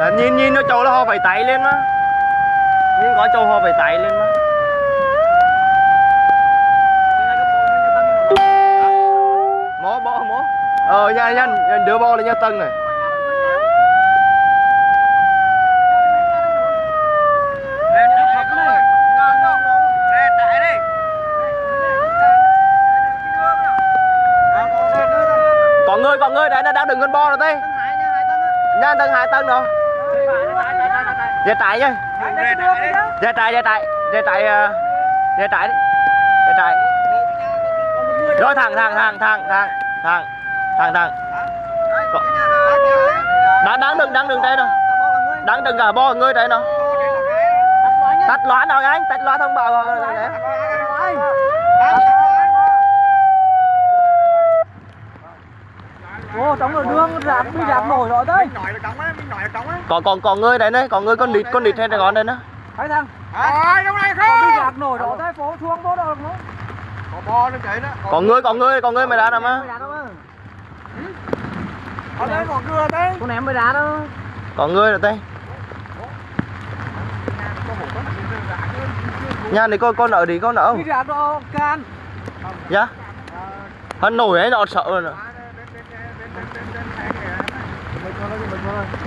Là nhìn nhìn nó trâu nó ho phải tay lên á. Nhìn có trâu ho phải tay lên á. Mó bó mó. Ờ nhanh nhanh nhanh đưa bo lên nha, tân này. Có người có người đấy là đang đừng con bo rồi đây nhanh tân hai tân rồi về tại chứ. Về tại, về tại Về tại ờ, Về tại đi Về tại. Rồi thằng thằng thằng thằng thằng thằng thằng thằng Đáng, đáng đừng, đáng đừng đây đâu. Đáng đừng cả bo người đây đâu. Tắt loa nào anh, tắt loa thông báo. Rồi Tắt Ồ, trong rồi đường rạp đi rạp nổi rồi đấy. còn còn còn người đấy đấy còn người con nịt con nịt hay là con đây nữa Thấy thằng, Rồi, trong này còn đi không? rạp nổi rồi đấy, phố xuống phố đâu nữa. Có bò nó chạy đó. còn người còn người còn người mày đã nằm á Ở đây còn cưa đấy. Con ném mới đá đó. còn người rồi đây nhà này con con ở đi con ở Đi rạp đó can. dạ hắn nổi ấy nó sợ rồi nè.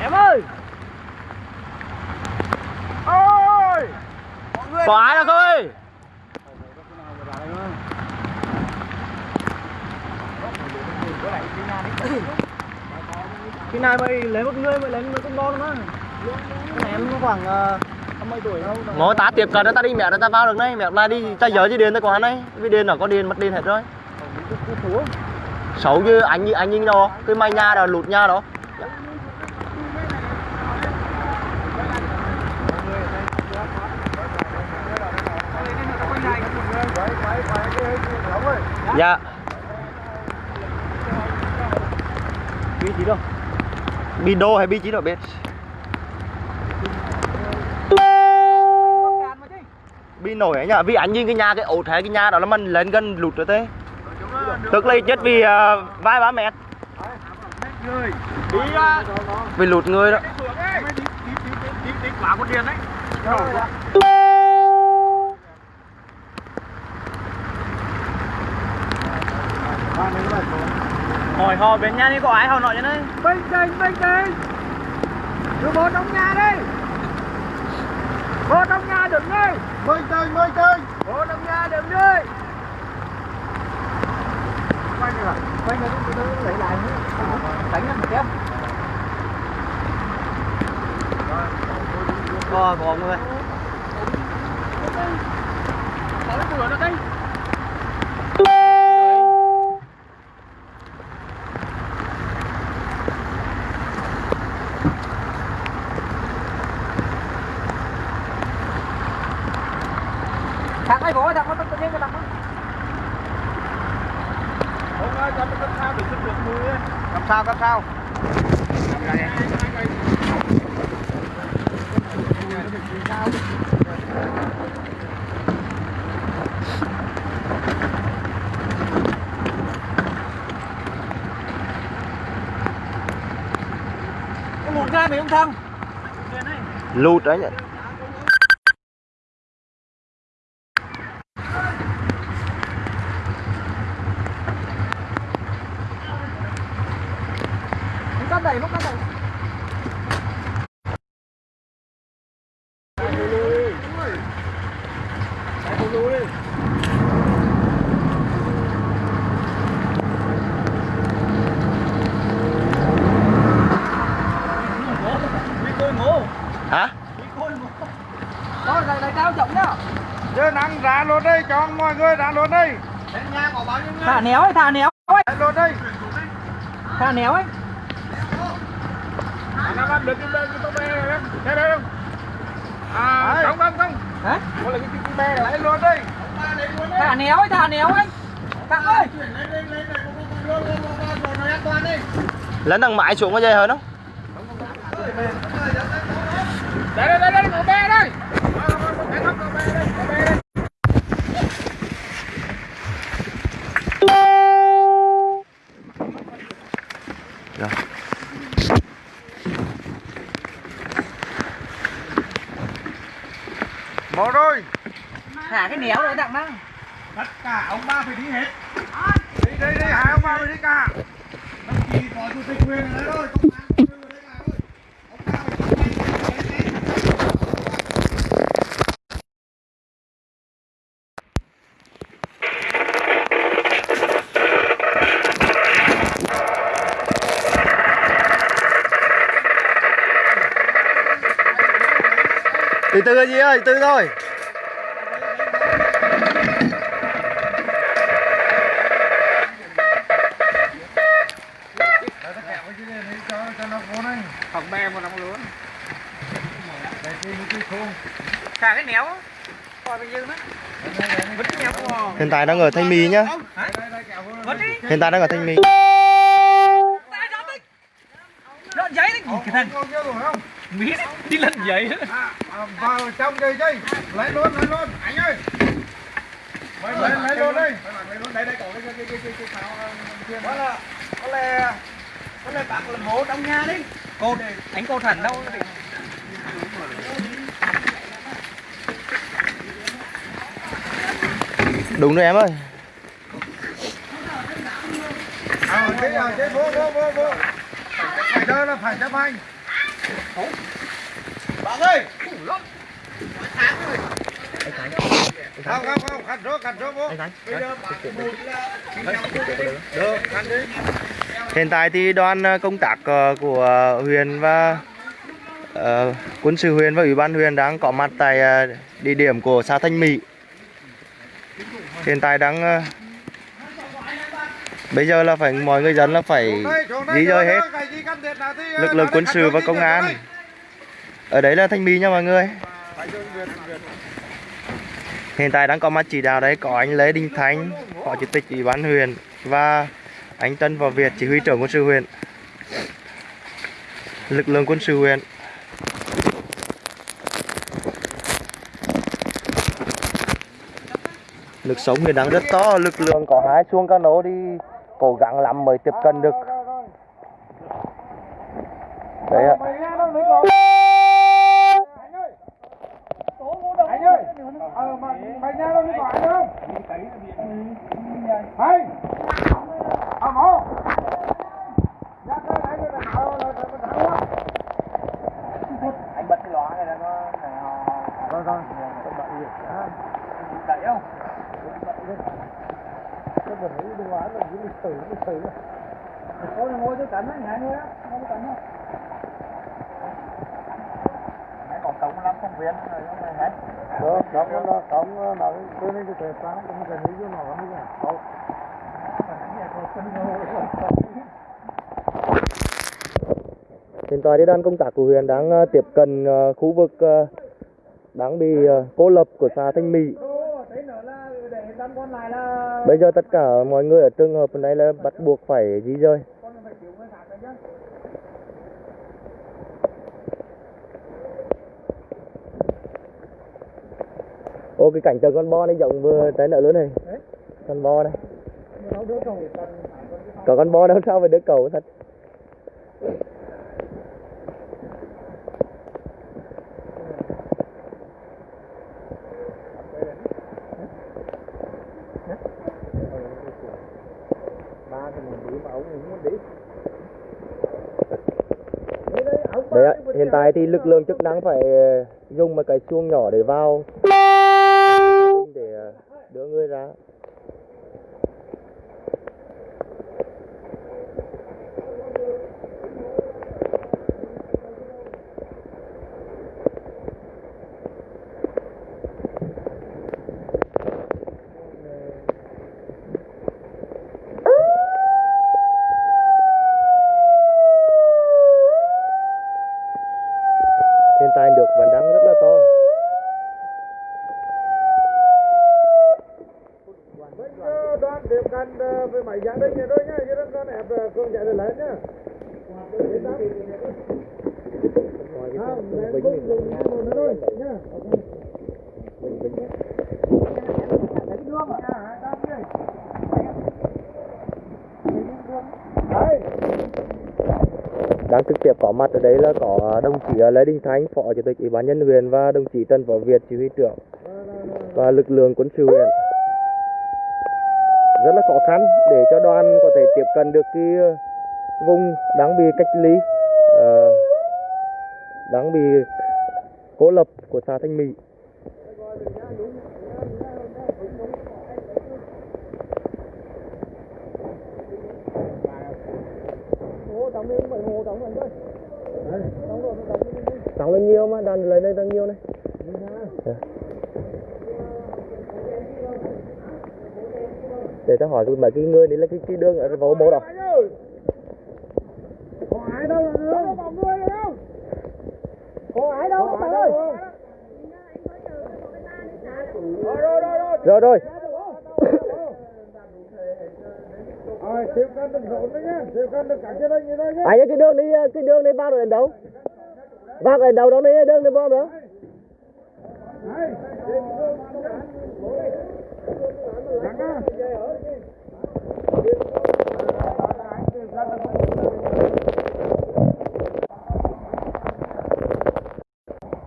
Em ơi. Ôi! có ai đâu ơi Khi này mày lấy một người mày lấy một con bò mà. Con em nó khoảng uh, mấy tuổi đâu. ngó ta tiếp cận ta đi mẹ ta vào được đây mẹ lại đi ta giờ chứ ta có hắn đấy vì điện nó có điện mất điện hết rồi xấu như anh như anh nhìn đó cái mày nhà đó lụt nhà đó dạ Vị trí đâu? bi đô hay bi chỉ đâu biết bi nổi ấy nhá vì anh nhìn cái nhà cái ổ thế cái nhà đó là mình lên gần lụt rồi thế tức là chết vì à, vài ba mét vì lụt người đó con điên đấy. Hỏi họ bên nhà đi có ai họ nói cho đấy. Bình tĩnh, bình tĩnh. Đưa bò trong nhà đi. Bò trong nhà đừng đi. Bình tĩnh, bình tĩnh. Bò trong nhà đừng đi. Quay đi rồi. Quay người đi, tôi lấy lại nữa. Đánh nó một kéo. có có người Có cái cửa nó đây. Thằng ai có thằng có tự nhiên cái thằng đó. Ông ơi, cho nó cấp sao để ขึ้น được mùi ấy. Cấp sao, cấp sao. Có một gai mày không thằng. lụt đấy nhỉ Cắt đẩy, móc cắt đẩy. hả Thôi, đẩy đẩy cao trọng nhá. Chứ nắng ra luôn đi, cho mọi người ra luôn đi. Thả néo ấy, thả néo ấy. Ra luôn đi. Thả néo ấy. Anh em ăn được cái bê, cái tô bê này em. Thế đây không? À, không, không, không. Hả? Có là cái cái bê này. Lấy luôn đi. Thả néo ấy, thả néo ấy. Thằng ơi. lên thằng mãi xuống có dây hơn không Đây, đây, đây, đây, có bê đây. Từ từ gì ơi? Từ từ thôi Để tất cả mấy cái này cho cho nó vô này. Phòng bè một đồng luôn. Để cái cái thùng. Thả cái néo. Coi bên dương đó. Vứt cái néo vào. hiện tại đang ở thanh mì nhá hiện tại đang ở thanh mì Lợn giấy đấy. Cái đi lần giấy. À, à, vào trong đây chứ. Lấy luôn, lấy luôn. Anh ơi. Lấy lấy lấy luôn đi. Đây đây có cái cái cái cái cái pháo kia. Đó là có lẽ có lẽ bác làm bố trong nhà đi. Cô anh cô thần đâu. Đúng rồi em ơi À, cái à, cái vô vô vô vô. Phải đó là phải chấp hành. Bạn ơi. Không không không, khăn rốt khăn rốt vô. Được, khăn đi. Hiện tại thì đoàn ờ, công tác ờ, của huyện và ờ, quân sự huyện và ủy ban huyện đang có mặt tại ờ, địa điểm của xã Thanh Mỹ. Hiện tại đang ờ, bây giờ là phải mọi người dân là phải Xuống đây, di dời hết lực lượng quân sự và công an. Ở đấy là Thanh Mỹ nha mọi người. Hiện tại đang có mặt chỉ đạo đấy có anh Lê Đình Thanh, phó chủ tịch ủy ban huyện và anh Tân và Việt, chỉ huy trưởng quân sự huyện. Lực lượng quân sự huyện. Lực sống thì đang rất to, lực lượng có hai xuông cano đi cố gắng lắm mới tiếp cận được. Đấy ạ. Nghe đâu đấy. Anh ơi. Anh ơi. Mà nghe đâu đấy anh cái này bật cái lóa này là nó Rồi rồi. đẩy không? Cái bình ấy đừng hóa là những lịch sử lịch sử. Có ngồi tôi cắn anh hai người á, ngồi tôi cắn không? Còn cống lắm không viên rồi không này hết. Được, đóng nó nó cái này cái thể sáng cũng cái này nó nó mới Đâu. Hiện tại thì đoàn công tác của huyện đang ờ, tiếp cận ờ, khu vực ờ, đang bị cô lập của xã Thanh Mỹ. Đấy nữa là để đám con này là Bây giờ tất cả mọi người ở trường hợp này là bắt buộc phải di rời. Ô, cái cảnh tượng con bo này rộng vừa trái nợ lớn này. Con bo này. Có con bo đâu sao phải đứa cầu thật. ba thì mình đi mà ông cũng muốn đi. Đấy ạ, hiện tại thì lực lượng chức năng phải ờ, dùng một cái chuông nhỏ để vào để ờ, đưa người ra. Hiện tại nước vẫn đang rất là to. Bây giờ đoàn tiếp cận ờ, với máy gia đình này thôi nhá, chứ đừng có ép ờ, cường chạy để lấy nhá. Không, lấy cũng dùng một nữa thôi nhá. Đấy. đang trực tiếp có mặt ở đấy là có đồng chí à, Lê Đình Thanh, phó chủ tịch ủy ban nhân huyện và đồng chí Trần Võ Việt, chỉ huy trưởng và lực lượng quân sự huyện. Rất là khó khăn để cho đoàn có thể tiếp cận được cái ờ, vùng đang bị cách ly đáng đang bị cô lập của xã Thanh Mỹ. Mà, đàn lấy đây đang nhiều này. Dạ. Để tao hỏi mấy cái người đấy là cái, cái đường ở vào mộ đâu. Có ai đâu là nữa? Có ai đâu các bạn ơi? Rồi rồi rồi rồi. Rồi rồi. Rồi. Ai cái đường đi cái đường đi vào rồi đến đâu? Vào ở đâu đó đi đường đi bom đó. Đây. Đặng á.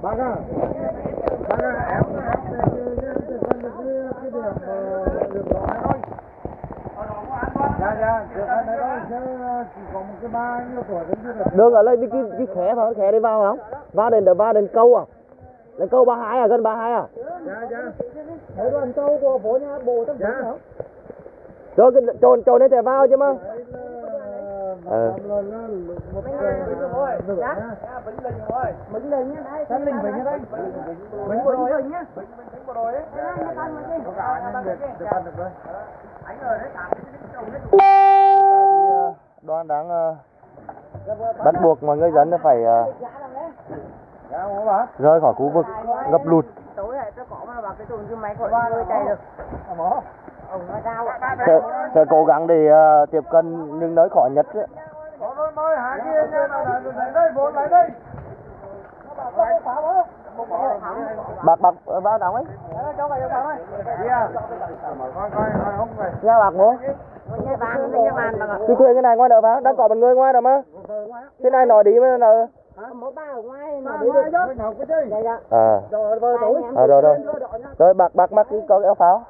Bác bác em cái thôi. Dạ dạ, thôi, chứ chỉ có cái ba. Đường ở đây cái cái, cái khé phải khé đi vào không? Vào đến vào đến câu à? Đến câu 32 à, gần 32 à? Dạ dạ. Đấy đoàn câu của phố nhà bộ tâm Dạ. dạ. không? Rồi cái trồn trồn đấy thì vào chứ mà. Đấy Ờ. Mình lên nhá đấy. Linh Vĩnh ở đây. Mình bộ đội nhá. Có cả anh Việt được ăn được đây đoàn đang uh, ờ, bắt buộc mọi người dân phải uh, rời khỏi khu vực ngập lụt sẽ, sẽ cố gắng để uh, tiếp cận những nơi khó nhất ấy. Có nói nói hạ kia nha, lại đây, vốn lại đây. bạc bạc bạc bao đồng ấy nha bạc mua nhà cứ thuê cái này ngoài đỡ phá đang có một người ngoài rồi mà. Cái này nói đi mới nợ mà à. Rồi à rồi rồi. Rồi, bạc bạc mắt cái có cái áo pháo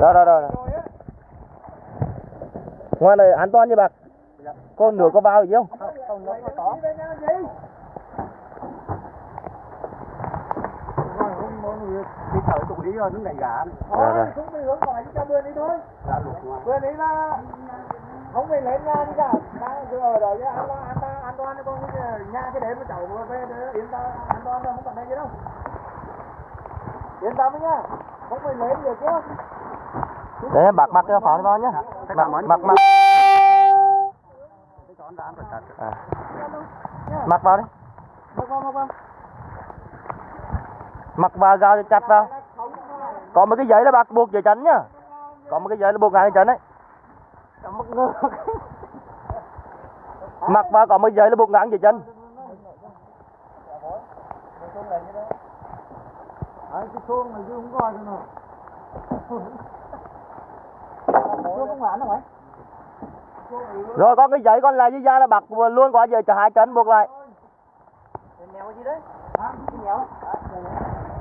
rồi rồi rồi ngoài này an toàn như bạc. Con nửa có vào gì không Rồi không mọi người đi thở tụi đi rồi nó lại gã. Rồi, rồi. Chúng mình hướng gọi cho bên đi thôi. Bên đi là không phải lên nhà đi cả. Đang cứ ở đó chứ an toàn an toàn an toàn con nhà cái đêm mà cháu vừa về để yên tâm an toàn đâu không cần đây gì đâu. Yên tâm nhá. Không phải lên được chứ. đấy bạc mặc cái áo pháo đi vào nhá mặc mặc mặc à. mặc vào đi mặc vào gao cho chặt vào. Có một cái giấy là bạc buộc dưới chân nhá. Có một cái giấy là buộc ngang dưới chân đấy. Mặc vào có một giấy là buộc ngang dưới chân Đấy, cái chuông này chứ không coi cho nào. Rồi có cái giấy còn lại dưới da là bạc luôn qua giờ cho hai chân buộc lại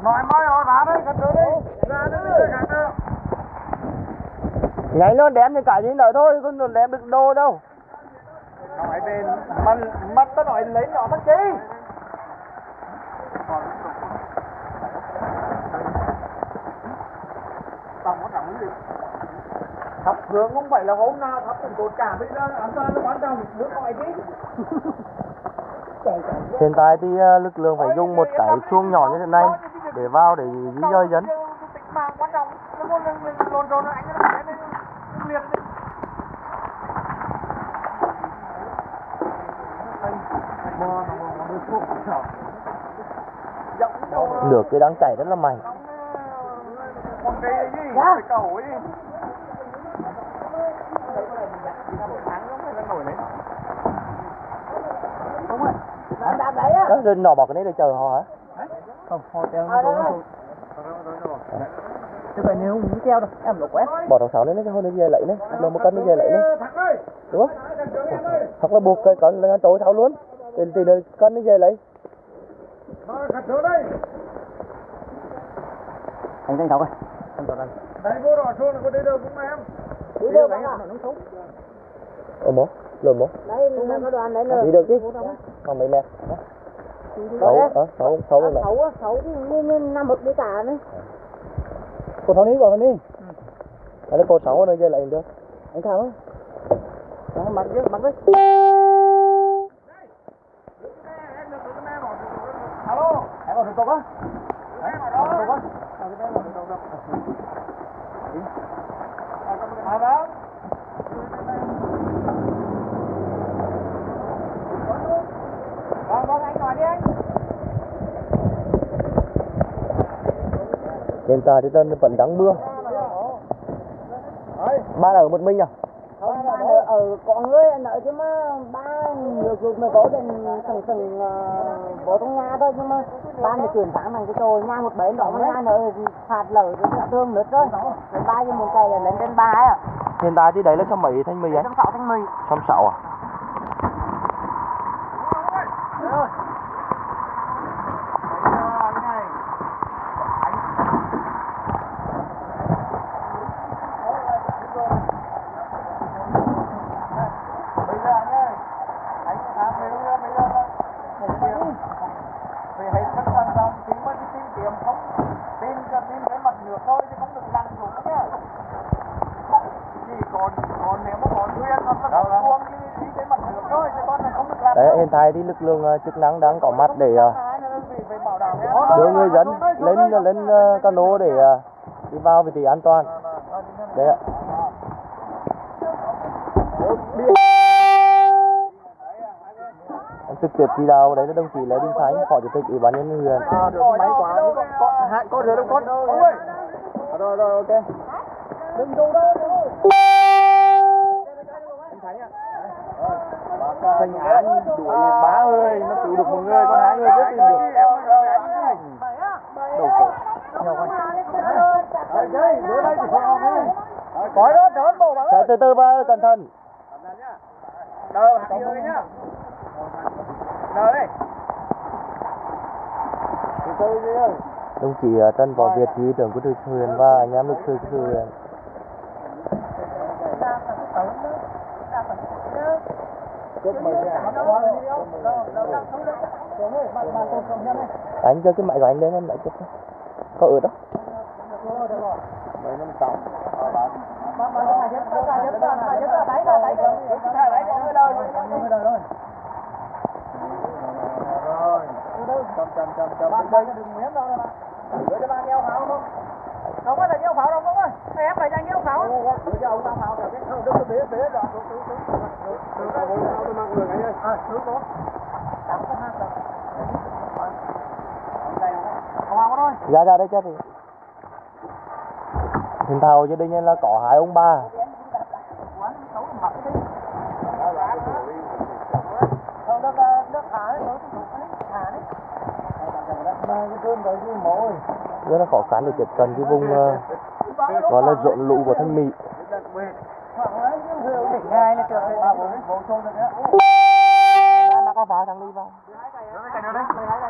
Nói mới rồi ra đây, gần đi. Ra đi nhảy nó đem thì cả gì nữa thôi không nó đem được đồ đâu Nói bên mắt mắt tao nói lấy nhỏ mắt chi? Thập hướng không phải là hôm nào thập cũng cột cả bây giờ an toàn nó quan trọng nước gọi chứ. hiện tại thì ờ, lực lượng phải dùng một cái chuông nhỏ như thế này để vào để di dời dân. nó nó nó nó lửa kia đang chảy rất là mạnh? Cái cầu ấy. đó nọ bỏ cái này để chờ họ hả Không, họ treo nó xuống nó. Chứ phải nếu không treo đâu, em lục quét. bỏ thằng sáu lên nó thôi nó về lấy đấy. Nó một cân nó về lấy đấy. Ơi, đúng không? Hoặc là buộc cái con là tối tháo luôn. Thì thì nó cân nó về lấy nó khát chỗ đây. anh thọc ơi. Đấy vô rồi xuống là có đi đâu cũng em. đi được bác ạ ồ bố lượm bố đây mình có đoàn đấy đi được chứ? Còn mấy mét sáu ờ sáu sáu mươi mét xấu á xấu thì nên nằm bực đi cả đấy cô tháo ní cô tháo ní. Anh lấy cô sáu nữa chơi lại được. Anh tháo á. Mặc chứ mặc chứ Alo. em còn thủ tục á. Em ở đó. thủ tục á vâng. Vâng anh nói đi anh. hiện tại thì tân vẫn đang mưa. Ba ở một mình à? Không ba ở, ở có người nợ chứ mà ba nhiều ruột mà có đến sừng sừng bố trong nhà thôi nhưng mà. Ba thì chuyển tháng bằng cái trồi nhà một bến đó nhà nợ phạt lở rồi thương nữa rồi. Ba như một cây là lên trên ba ấy à hiện tại thì đấy là số mấy thanh mì ấy trong sáu tháng mười trăm sáu à Bây giờ anh ơi. Anh làm về bây giờ bây giờ là một điểm. Vì hãy phân quan trọng thì mới đi tìm kiếm không tìm cho tìm cái mặt nước thôi chứ không được lăn xuống nhá. Chỉ còn còn nếu mà còn nguyên hoặc là còn cuông thì đi cái mặt nước thôi chứ con này không được lăn. đấy hiện tại thì lực lượng ờ, chức năng đang có mặt để ờ, đưa người dân lên lên ờ, cano để đi vào vị trí an toàn. Đấy ạ. Em trực tiếp chỉ đạo đấy là đồng chí Lê Đình Khánh phó chủ tịch ủy ban nhân dân huyện. À, được máy quá. Có có có rửa đâu con rồi rồi ok. Đừng đâu đâu thành án đuổi bá ơi nó cứu được một người còn hai người chưa tìm được. Đầu cổ nhau con. Cõi đó đỡ bộ bạn từ từ ba cẩn thận. Đỡ hạt nhựa nhá. Đỡ đây từ từ đi. Ơi đồng chí ờ, Trần Võ Việt chỉ huy trưởng của thư huyện và anh em lực sư của thư anh cho cái máy của anh lên em lại chút thôi. có ở đó. Mấy năm sáu chậm chậm chậm chậm bạn đây đừng miếng đâu mà gửi cho bạn đeo pháo không không có là đeo pháo đâu không ơi em lại cho anh đeo pháo gửi cho ông đeo pháo cả cái không đứng phía phía rồi dạ dạ đây cho thì tàu cho gia đình là có hai ông ba. Rất là khó khăn để tiếp cận cái vùng ờ, gọi là rộn lũ của thanh mỹ ngay là được ba bốn bốn xô được nhá nó có vào thằng đi vào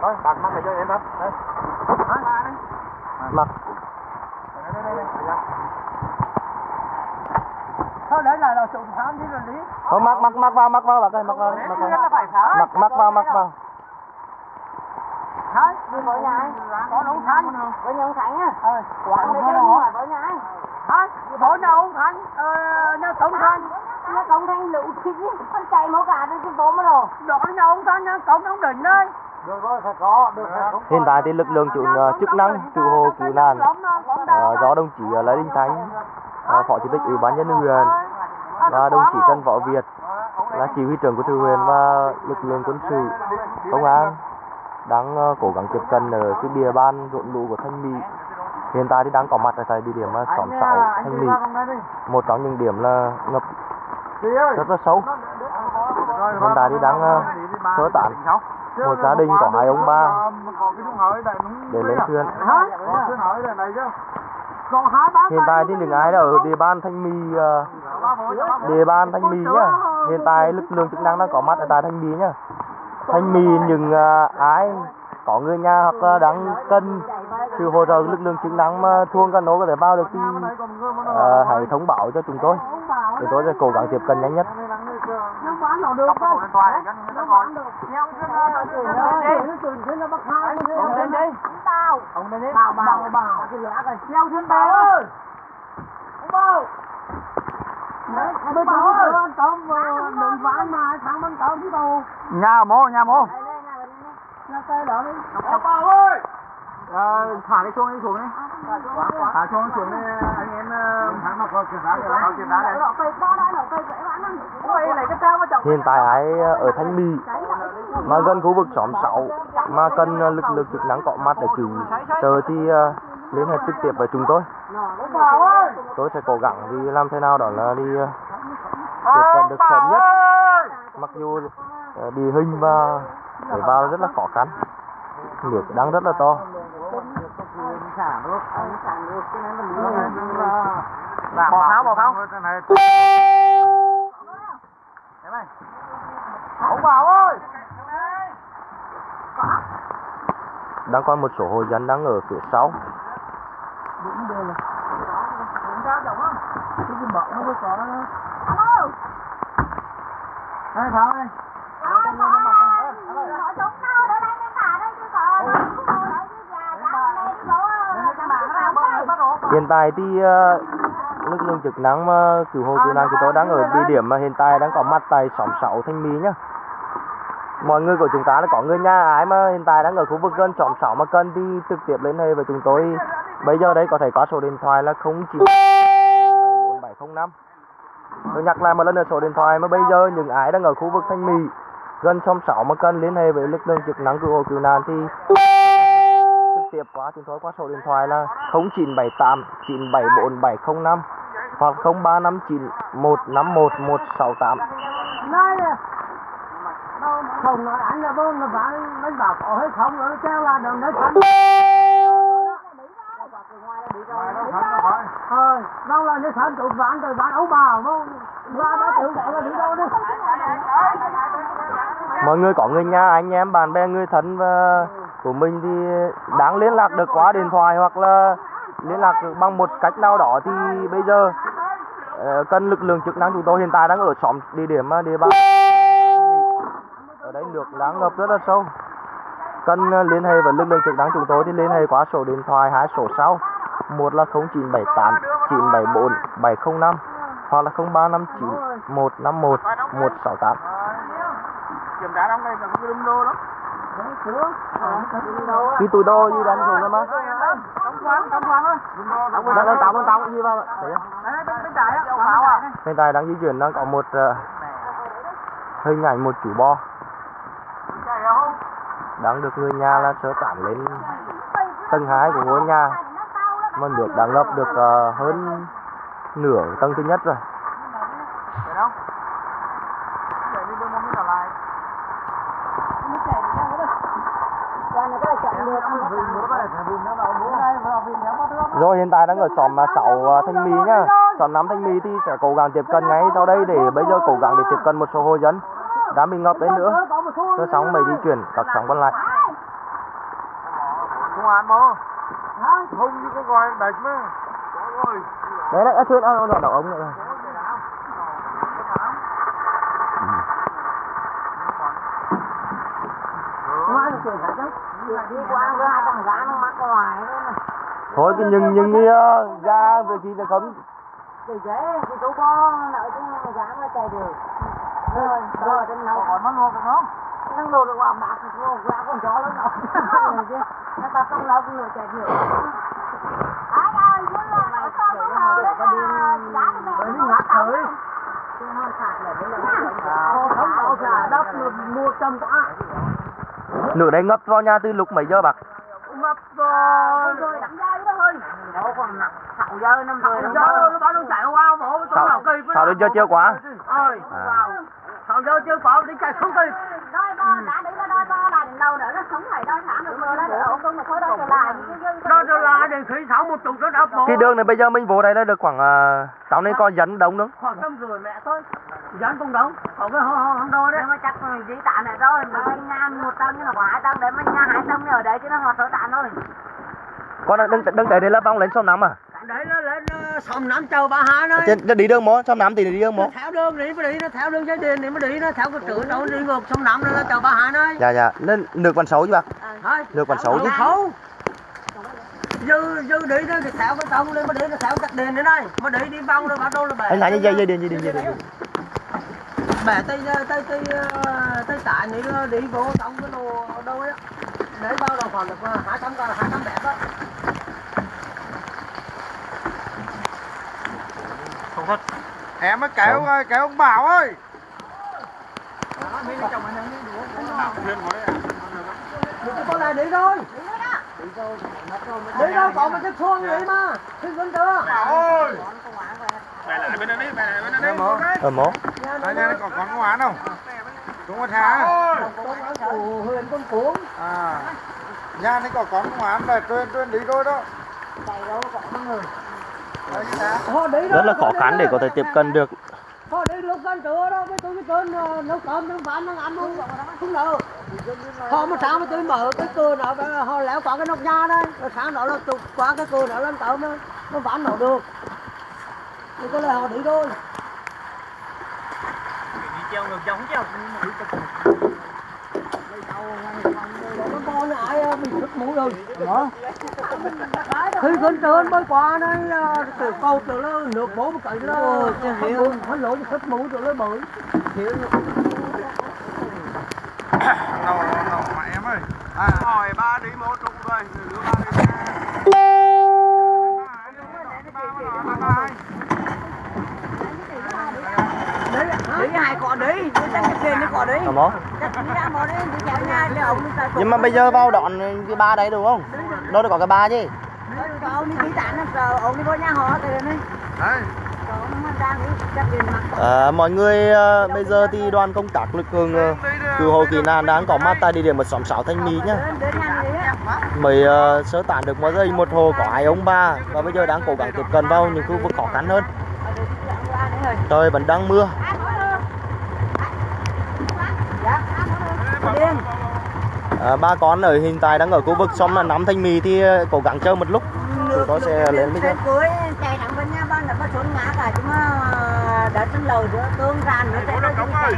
thôi bạn mang về cho em đó. Mặc thôi. Đấy là là sự tham chứ là lý không mặc mặc mặc vào mặc vào mặc ơi mặc vào. Mặc vào là phải phá mặc mặc vào mặc vào. Thái. Đi với nhà anh. Có nấu thanh với nhà ông Khánh á. Quán đấy chứ không phải với nhà anh. Thái bố nấu thanh ờ nhà tổng thanh công thanh lũ thịt ý, con chạy máu cả đến cái bố mà rồi. Đó nhà ông thanh nhà tổng ông đỉnh rồi phải hiện tại thì lực lượng chủ ờ, chức năng cứu hộ cứu nạn ờ, do đồng chí ờ, Lê Đình Thánh phó chủ tịch ủy ban nhân dân huyện và đồng chí Trần Võ Việt là chỉ huy trưởng của thư huyện và lực lượng quân sự công an đang cố gắng tiếp cận ở cái địa bàn rộn lũ của thanh mỹ. Hiện tại thì đang có mặt ở tại địa điểm xóm sáu thanh mỹ. một trong những điểm là ngập rất là sâu hiện tại thì đang sơ tán một gia đình có hai ông ba để lên thuyền. Hiện tại thì những ai là ở địa bàn thanh mì ờ, địa bàn thanh mì nhá. Hiện tại lực lượng chức năng đang có mặt ở tại thanh mì nhá. Thanh mì những ờ, ai có người nhà hoặc là đang cần sự hỗ trợ lực lượng chức năng mà thuông cano có thể vào được thì ờ, hãy thông báo cho chúng tôi. Chúng tôi sẽ cố gắng tiếp cận nhanh nhất. Nhà mô nhà mô. Nó tay đỡ đi Ông bà ơi! Ờ, thả cái chuông đi xuống đi. Thả chuông xuống đi anh em ờ, Thằng nó có kiểm tra kìa. có kiểm tra đấy Nó cây đó đó, nó cây dễ bán lắm Ôi, này hiện tại ai ở Thanh Mỹ mà gần khu vực xóm 6 mà cần ờ, lực lượng chức năng có mặt để cứu. Trợ thì ờ, liên hệ trực tiếp với chúng tôi. Tôi sẽ cố gắng đi làm thế nào đó là đi tiếp cận được sớm nhất. Mặc dù ờ, địa hình và để vào rất là khó khăn nước đang rất là to. Bỏ tháo bỏ Cái bảo ơi! Đang còn một số hộ dân đang ở phía sau Đây, tháo đây hiện tại thì ờ, lực lượng chức năng mà cứu hộ cứu nạn của tôi đang ở địa điểm mà hiện tại đang có mặt tại xóm 6 Thanh Mỹ nhá. Mọi người của chúng ta là có người nhà ai mà hiện tại đang ở khu vực gần xóm 6 mà cần thì trực tiếp liên hệ với chúng tôi. Bây giờ đây có thể có số điện thoại là 094705 tôi nhắc lại một lần nữa số điện thoại mà bây giờ những ai đang ở khu vực Thanh Mỹ gần xóm 6 mà cần liên hệ với lực lượng chức năng cứu hộ cứu nạn thì trực tiếp qua chúng tôi qua số điện thoại là 0978 974 705 hoặc 0359 151 168 Nói Không nói anh là bơm là phải Bánh bảo có hay không nó treo là đừng để thành Ờ, đâu là nó thành tụi bạn rồi bạn ấu bào nó ra đó tự gọi là đi đâu đi. Mọi người có người nhà anh em bạn bè người thân và của mình thì đáng liên lạc được qua điện thoại hoặc là liên lạc được bằng một cách nào đó thì bây giờ ờ, cần lực lượng chức năng chúng tôi hiện tại đang ở xóm địa điểm địa bàn. Ở đây nước đang ngập rất là sâu. Cần liên hệ với lực lượng chức năng chúng tôi thì liên hệ qua số điện thoại hai số sau một là 0978 974 705 hoặc là 0359 151 168 kiểm tra trong đây cái đâm đô đánh xuống rồi mà trong khoang trong khoang á. Đang đang tao đang tao gì vào thấy không? Bên tại đang di chuyển đang có một ờ, hình ảnh một chú không đang được người nhà là sơ tán lên tầng hai của ngôi nhà mà nước đã ngập được uh, hơn nửa tầng thứ nhất rồi. Rồi hiện tại đang ở xóm à, 6 à, thanh mỹ nhá xóm 5 thanh mỹ thì sẽ cố gắng tiếp cận ngay sau đây để bây giờ cố gắng để tiếp cận một số hộ dân đã bị ngập đấy nữa. Rồi sóng mới di chuyển các sóng còn lại. Không ăn bố. Không như có gọi đánh mà. Đấy đấy thuyền ờ nó đậu ống nữa rồi đi nó nó thôi cái nhưng nhưng kia ra về khi là không thì dễ thì tụi con nợ chứ gã nó chạy được rồi rồi trên nào còn nó luôn không nó lùi được qua bạc thì cô ra con chó lớn đâu nó ta không lâu cũng lùi chạy được ai ơi muốn là nó Bởi vì ngắt thử. không đâu xả đất mua trăm tạ nửa đây ngập vào nhà từ lúc mấy giờ bác? Ngập rồi. Rồi đặng dây đó thôi. Đâu còn nặng sạo dơ năm giờ nó bảo nó chạy qua bộ tôi nào kỳ sao đến giờ chưa quá. Ơi à. sao giờ chưa bỏ đi chạy không kỳ đôi đôi là nó đôi không đôi là khi sáu một chục nó đập cái đường này bây giờ mình vô đây là được khoảng uh, tao nên có dẫn đông nữa khoảng năm rưỡi mẹ thôi. Dán công đống còn cái không không đâu đấy. Mà chắc dĩ tạ này rồi, mà đi ngang một tầng nhưng mà hai tầng đấy, mà nhà hai tầng ở đấy chứ nó hoạt sở tạ thôi. con đừng đừng để đi lớp vong lên sông nắm à? Đấy nó lên nó xóm năm châu ba hai nơi trên trên đi đường mó sông nắm thì đi đường nó theo đường đi mới đi nó theo đường dây điện thì mới đi nó theo cái chữ đâu đi ngược sông năm nó châu ba hai nơi dạ dạ. Lên nước còn xấu chứ bác Nước còn xấu chứ. xấu. Dư dư đi nó thì theo cái tông lên mới đi nó theo cắt điện đến đây mới đi đi vòng rồi bắt đầu là bẻ anh thấy dây dây điện dây điện dây điện bẻ tay tay tay tay tải này nó đi vô trong cái đồ đâu ấy để bao đầu còn được hai trăm hai trăm bẻ đó em mới kéo kéo ông bảo ơi. Con này đi rồi đi rồi còn một cái xuông đi mà? Thì vẫn chưa bảo ơi. Mẹ lại bên đây đi mẹ lại bên đây đi ờ mó anh em còn còn có án không? Đúng không thà. Ồ, huyền con cuốn à nhà này có con có án là tuyên tuyên đi thôi đó. Đấy, như thế. họ đi rất là khó khăn để có thể tiếp cận được. Họ đi lúc gần trưa đó với tôi cái cơn nấu cơm nấu bán nấu ăn luôn không đâu họ mà sáng mà tôi mở cái cửa nó họ léo qua cái nóc nhà đây rồi sáng đó là chụp qua cái cửa nó lên cơm nó nó bán nổ được. Thì có lẽ họ đi thôi con ai ờ, mình xuất mũ rồi. Đó khi con trơn mới qua đây từ câu từ nó nước bố một cậy nó nó lỗi xuất mũ rồi. Nó bự Đâu, đâu, mà em ơi. À, hỏi ba đi một trục rồi ba đi chào nhà, để ông đi tại nhưng mà bây giờ vào đón cái ba đấy đúng không đâu được có cái ba chứ ông đi tí tản rồi ông đi vô nhà họ. Đấy, tiền mặt. À, mọi người à, bây giờ thì đoàn công tác lực lượng à, cứu hộ cứu nạn đang có mặt tại địa điểm 166 Thanh Mỹ nhá. Mới à, sơ tán được một giây một hồ có hai ông bà và bây giờ đang cố gắng tiếp cận vào những khu vực khó khăn hơn. Đây đấy. Trời vẫn đang mưa. Dạ. Điên. À, ba con ở hiện tại đang ở khu vực sông là nắm Thanh Mỹ thì à, cố gắng chờ một lúc. Chúng tôi sẽ lên nó chạy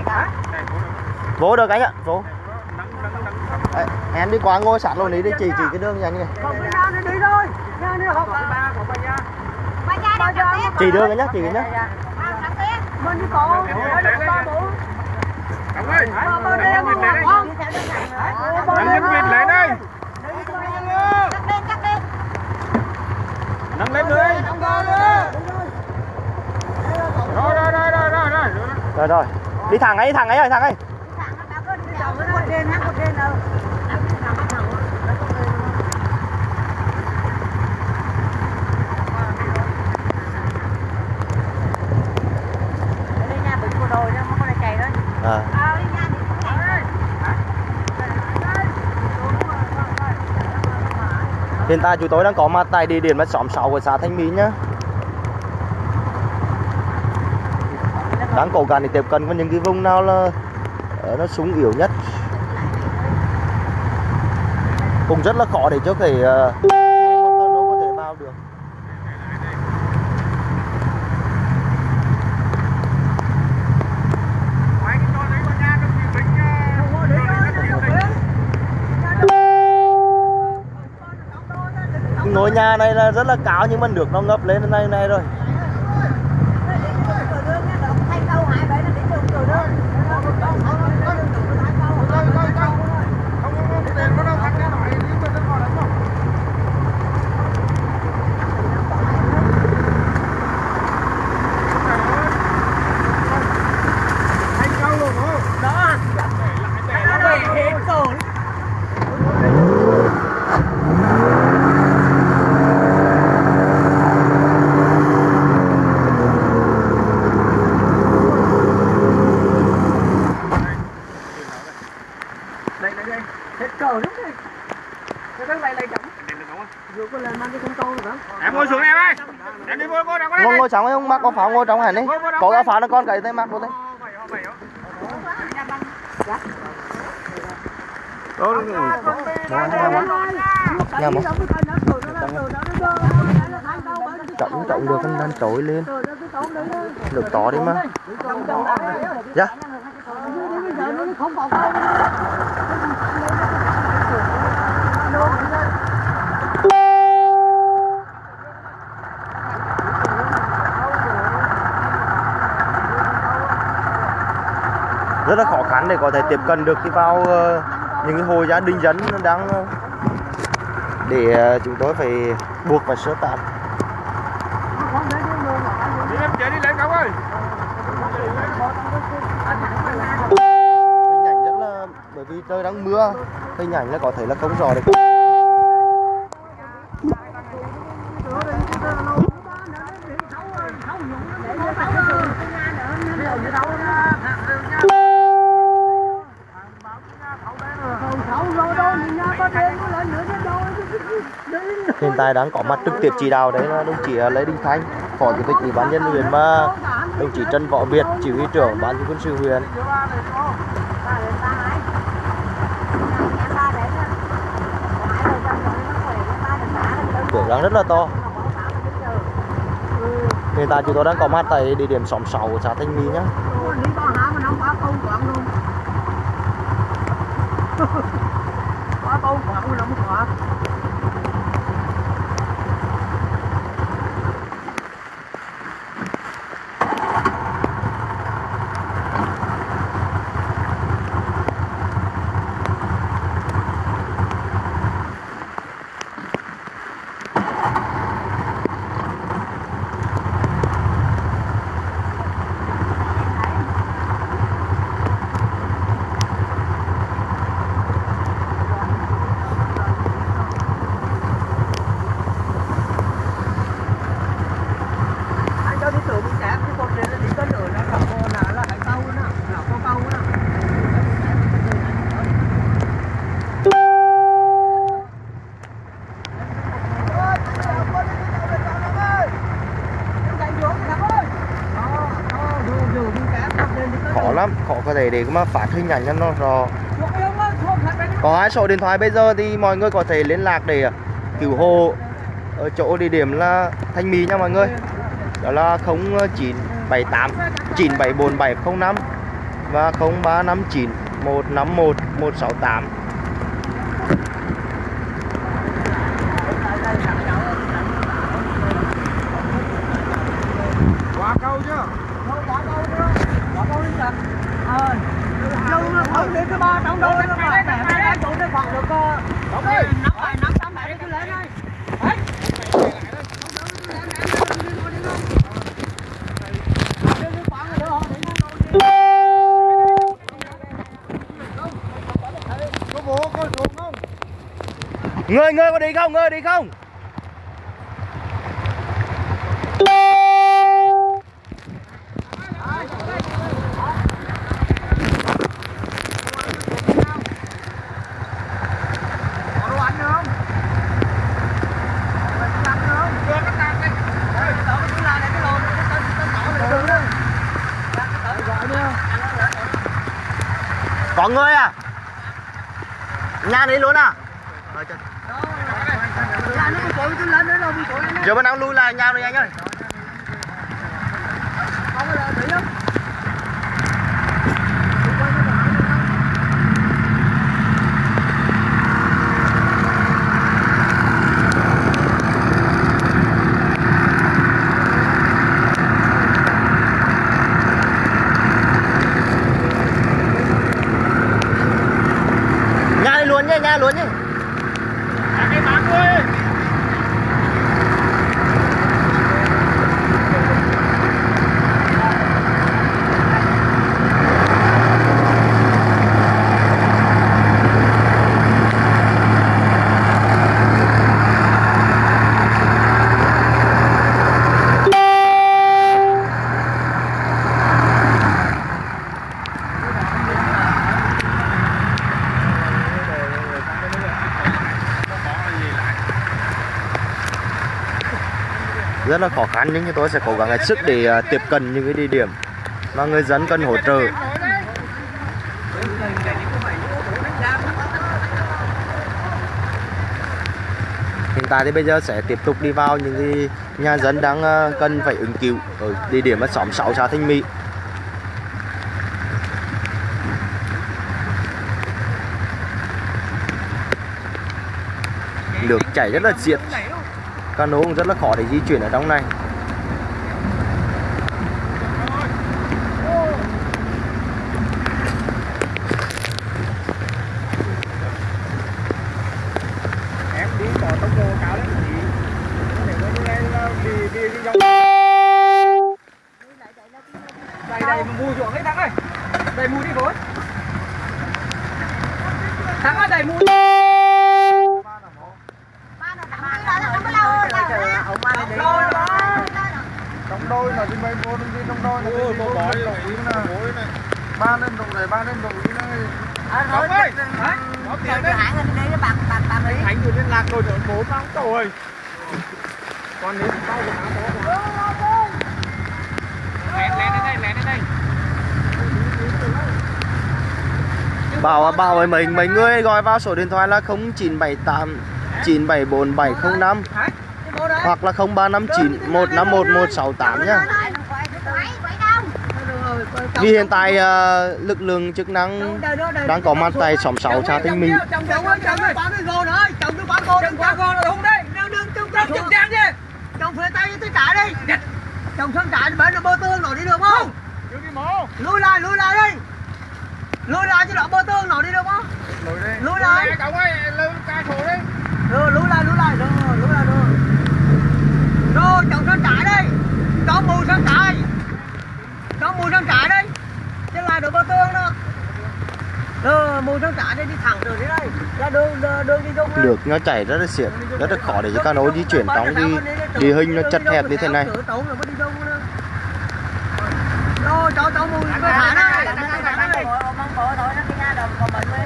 cả. Vô được anh ạ, vô. À, em đi qua ngôi sẵn luôn đi để chỉ chỉ cái đường nhanh đi đi cặp tiếp. Chỉ đường cái nhá, chỉ cái nhá. Ông ơi, ba bố đi anh mà Vịt lại đây. con đi Vịt Vịt lại đây. Cắt lên, cắt lên. Nâng lên người. Rồi, rồi, rồi, rồi, rồi, rồi. Rồi rồi. Đi thẳng ấy, thẳng ấy rồi, thẳng ấy. Một trên, hát một trên đâu. Đây nhà bị chùa đồi đó, không có chạy đó. À. Hiện tại chúng tôi đang có mặt tại địa điểm xóm 6 của xã Thanh Mỹ nhá. Đang cố gắng để tiếp cận với những cái vùng nào là ờ, nó súng yếu nhất. Cũng rất là khó để cho cái uh, nó có thể vào được. Mấy cái con đấy con nha, trong khi mình, ờ, không có đi rồi thôi nó chịu không tình. biết Ngôi nhà này là rất là cao nhưng mà nước nó ngập lên đây này rồi. trong hẳn đi có ra phá nó con cái tay mặt luôn đấy đó nhà một trọng trọng được anh đang trỗi lên được tỏ đi mà dạ yeah. Để có thể tiếp cận được ờ, cái vào những hồ gia đình dân đang ờ, để ờ, chúng tôi phải buộc phải sơ tán em chạy đi ơi. hình ảnh rất là, bởi vì trời đang mưa, hình ảnh là có thể là không rõ được này đang có mặt trực tiếp chỉ đạo đấy là đồng chí à, Lê Đình Thanh phó chủ tịch ủy ban nhân huyện và đồng chí Trần Võ Việt chỉ huy trưởng ban chỉ quân sự huyện. Cửa đang rất là to. Hiện tại chúng tôi đang có mặt tại địa điểm xóm 6 của xã Thanh Mỹ nhé quá luôn quá nó không quặng anh cho đi tự đi chém cái con này nó đi cân ở nó là con là là cái câu nó là con câu nó khó lắm khó có thể để mà phát hình ảnh cho nó rõ. Có hai số điện thoại bây giờ thì mọi người có thể liên lạc để cứu hộ ở chỗ địa điểm là Thanh Mỹ nha mọi người. Đó là 0978 974 705 và 0359 151 168 Qua câu chưa? không đến thứ ba trong đâu nó phải mẹ mẹ chỗ nó khoảng được năm bảy năm tám bảy cứ lấy đây Có bố có xuống không? người người có đi không người đi không Có đồ ăn? Có ăn không? Cái có người à nhà đấy luôn à giờ bên đang lui lại nhau rồi anh ơi? rất là khó khăn, nhưng tôi sẽ cố gắng hết sức để à, tiếp cận những cái địa điểm mà người dân cần hỗ trợ. Hiện tại thì bây giờ sẽ tiếp tục đi vào những cái nhà dân đang à, cần phải ứng cứu ở địa điểm ở xóm sáu, xã Thanh Mỹ. Nước chảy rất là diệt cano cũng rất là khó để di chuyển ở trong này em đi có tốc độ cao lắm chị nếu mà như này là đi đi đi dòng đây đây mùi ruộng đấy thắng ơi đây mùi đi vội thắng ơi đây mùi trong đôi là đi bay vô đi trong đôi là đi vô bói đồng ý nè ba lên đồng này ba lên đồng ý này Đồng ơi, có tiền đấy. Thành vừa liên lạc rồi nữa, bố mang rồi. Còn nếu sau của nó có Lén lén đến đây, lén đến đây. bảo bảo với mình mấy người gọi vào số điện thoại là 0978 974 705 hoặc là 0359 151 168 nhá vì hiện tại uh, lực lượng chức năng đang có mặt tại xóm 6 xã Thanh Mỹ Chồng phía tay tôi trả đi chồng thân trả bên nó bơ tương nổi đi được không Chưa lui lại lui lại đi lui lại chứ đó bơ tương nổi đi được không Lùi đi. Lại. Chồng ơi, lưu ca đi. rồi lui lại lui lại rồi lui lại rồi rồi chồng thân trả đi cho mù thân trả cho mù thân trả đi chứ lại được bơ tương đó rồi mù thân trả đi đi thẳng rồi đi đây ra đường đường đi đông nước nó chảy rất là xiết rất là khó để cho cano di chuyển trong cái địa hình nó chật hẹp như thế này Rồi cho cho mùi cơ thả đây Chồng ơi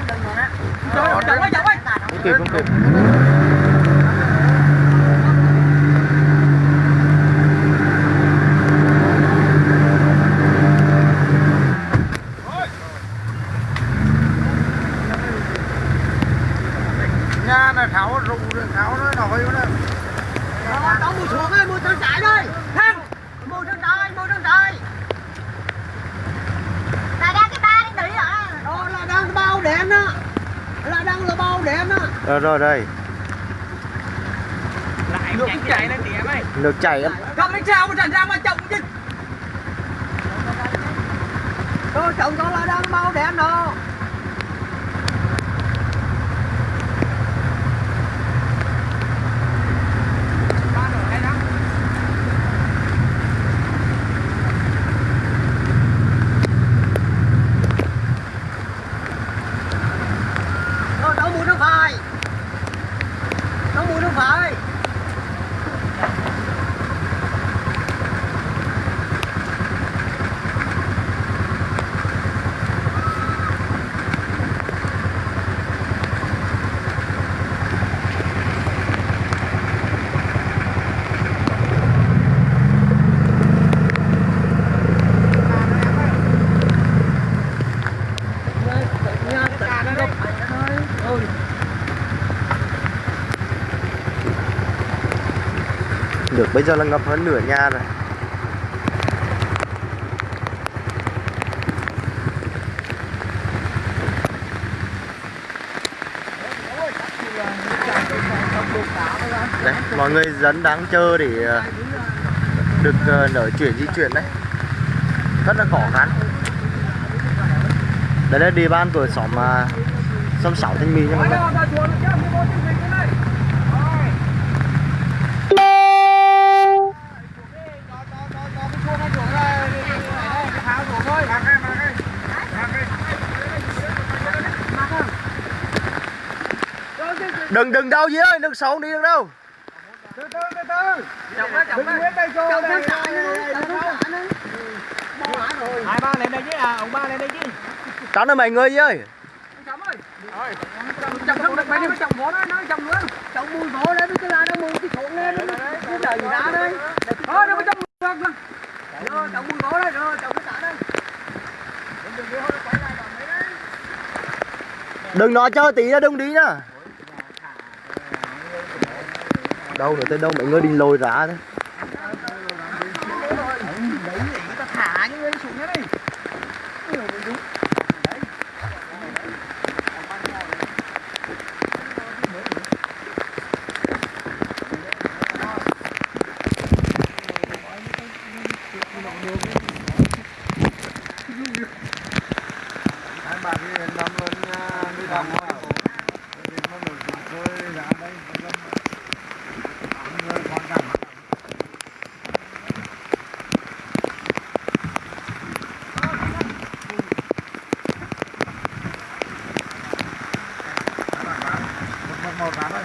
chồng ơi không kịp không kịp Nhà này tháo rượu rồi, tháo nó nổi nữa. Rồi cho mùi xuống ơi mùi thân chạy đây Thăng Mùi thân chạy mùi thân chạy Đó là đang bao đèn đó Là đang là bao đèn đó rồi đây. Lại nước chảy. lên tía mày. nước chảy Cầm lên sao mà thành ra mà chồng chứ? Rồi chồng cho là đang bao đèn đó Ba nửa đây đó. Rồi đổ mùi nước phải Đổ mùi nước phải nước bây giờ là ngập hơn nửa nhà rồi. Đấy, mọi người dân đang chờ để ờ, được ờ, nở chuyển, di chuyển đấy. Rất là khó khăn. Đây là địa bàn của xóm ờ, xóm sáu thanh mỹ nha mọi người đây là chuột chứ, không có chương trình cái này. Rồi. Cho, cho, cho, cho cái chuông nó chuột ra, đi, đi, đi, đi, đi, tháo chuột thôi. Mặc đi, mặc đi. Mặc đi đừng đừng đâu gì ơi đừng xấu đi đừng đâu Từ từ, từ từ. Đây cho Chồng đây. nữa Chồng nữa Bao hả rồi Hai ba lên đây chứ à, ông ba lên đây chứ. tránh ơi mọi người gì ơi Chồng ơi. Rồi. Chồng không được mấy đứa chồng vỗ nó nói chồng nữa. Chồng mùi vỗ lên cái là nó mùi cái cuộn lên nó nó đẩy ra đây Thôi đừng có chồng được. Rồi chồng mùi vỗ đây rồi chồng cái trả đây đừng nói chơi tí ra đừng đi nha đâu rồi tới đâu? Mọi người định lôi ra đấy thả những người xuống đấy hai bà đi đến năm luôn đi đầm vào đi nó nổi chúng tôi ra đây người quan trọng một một một thôi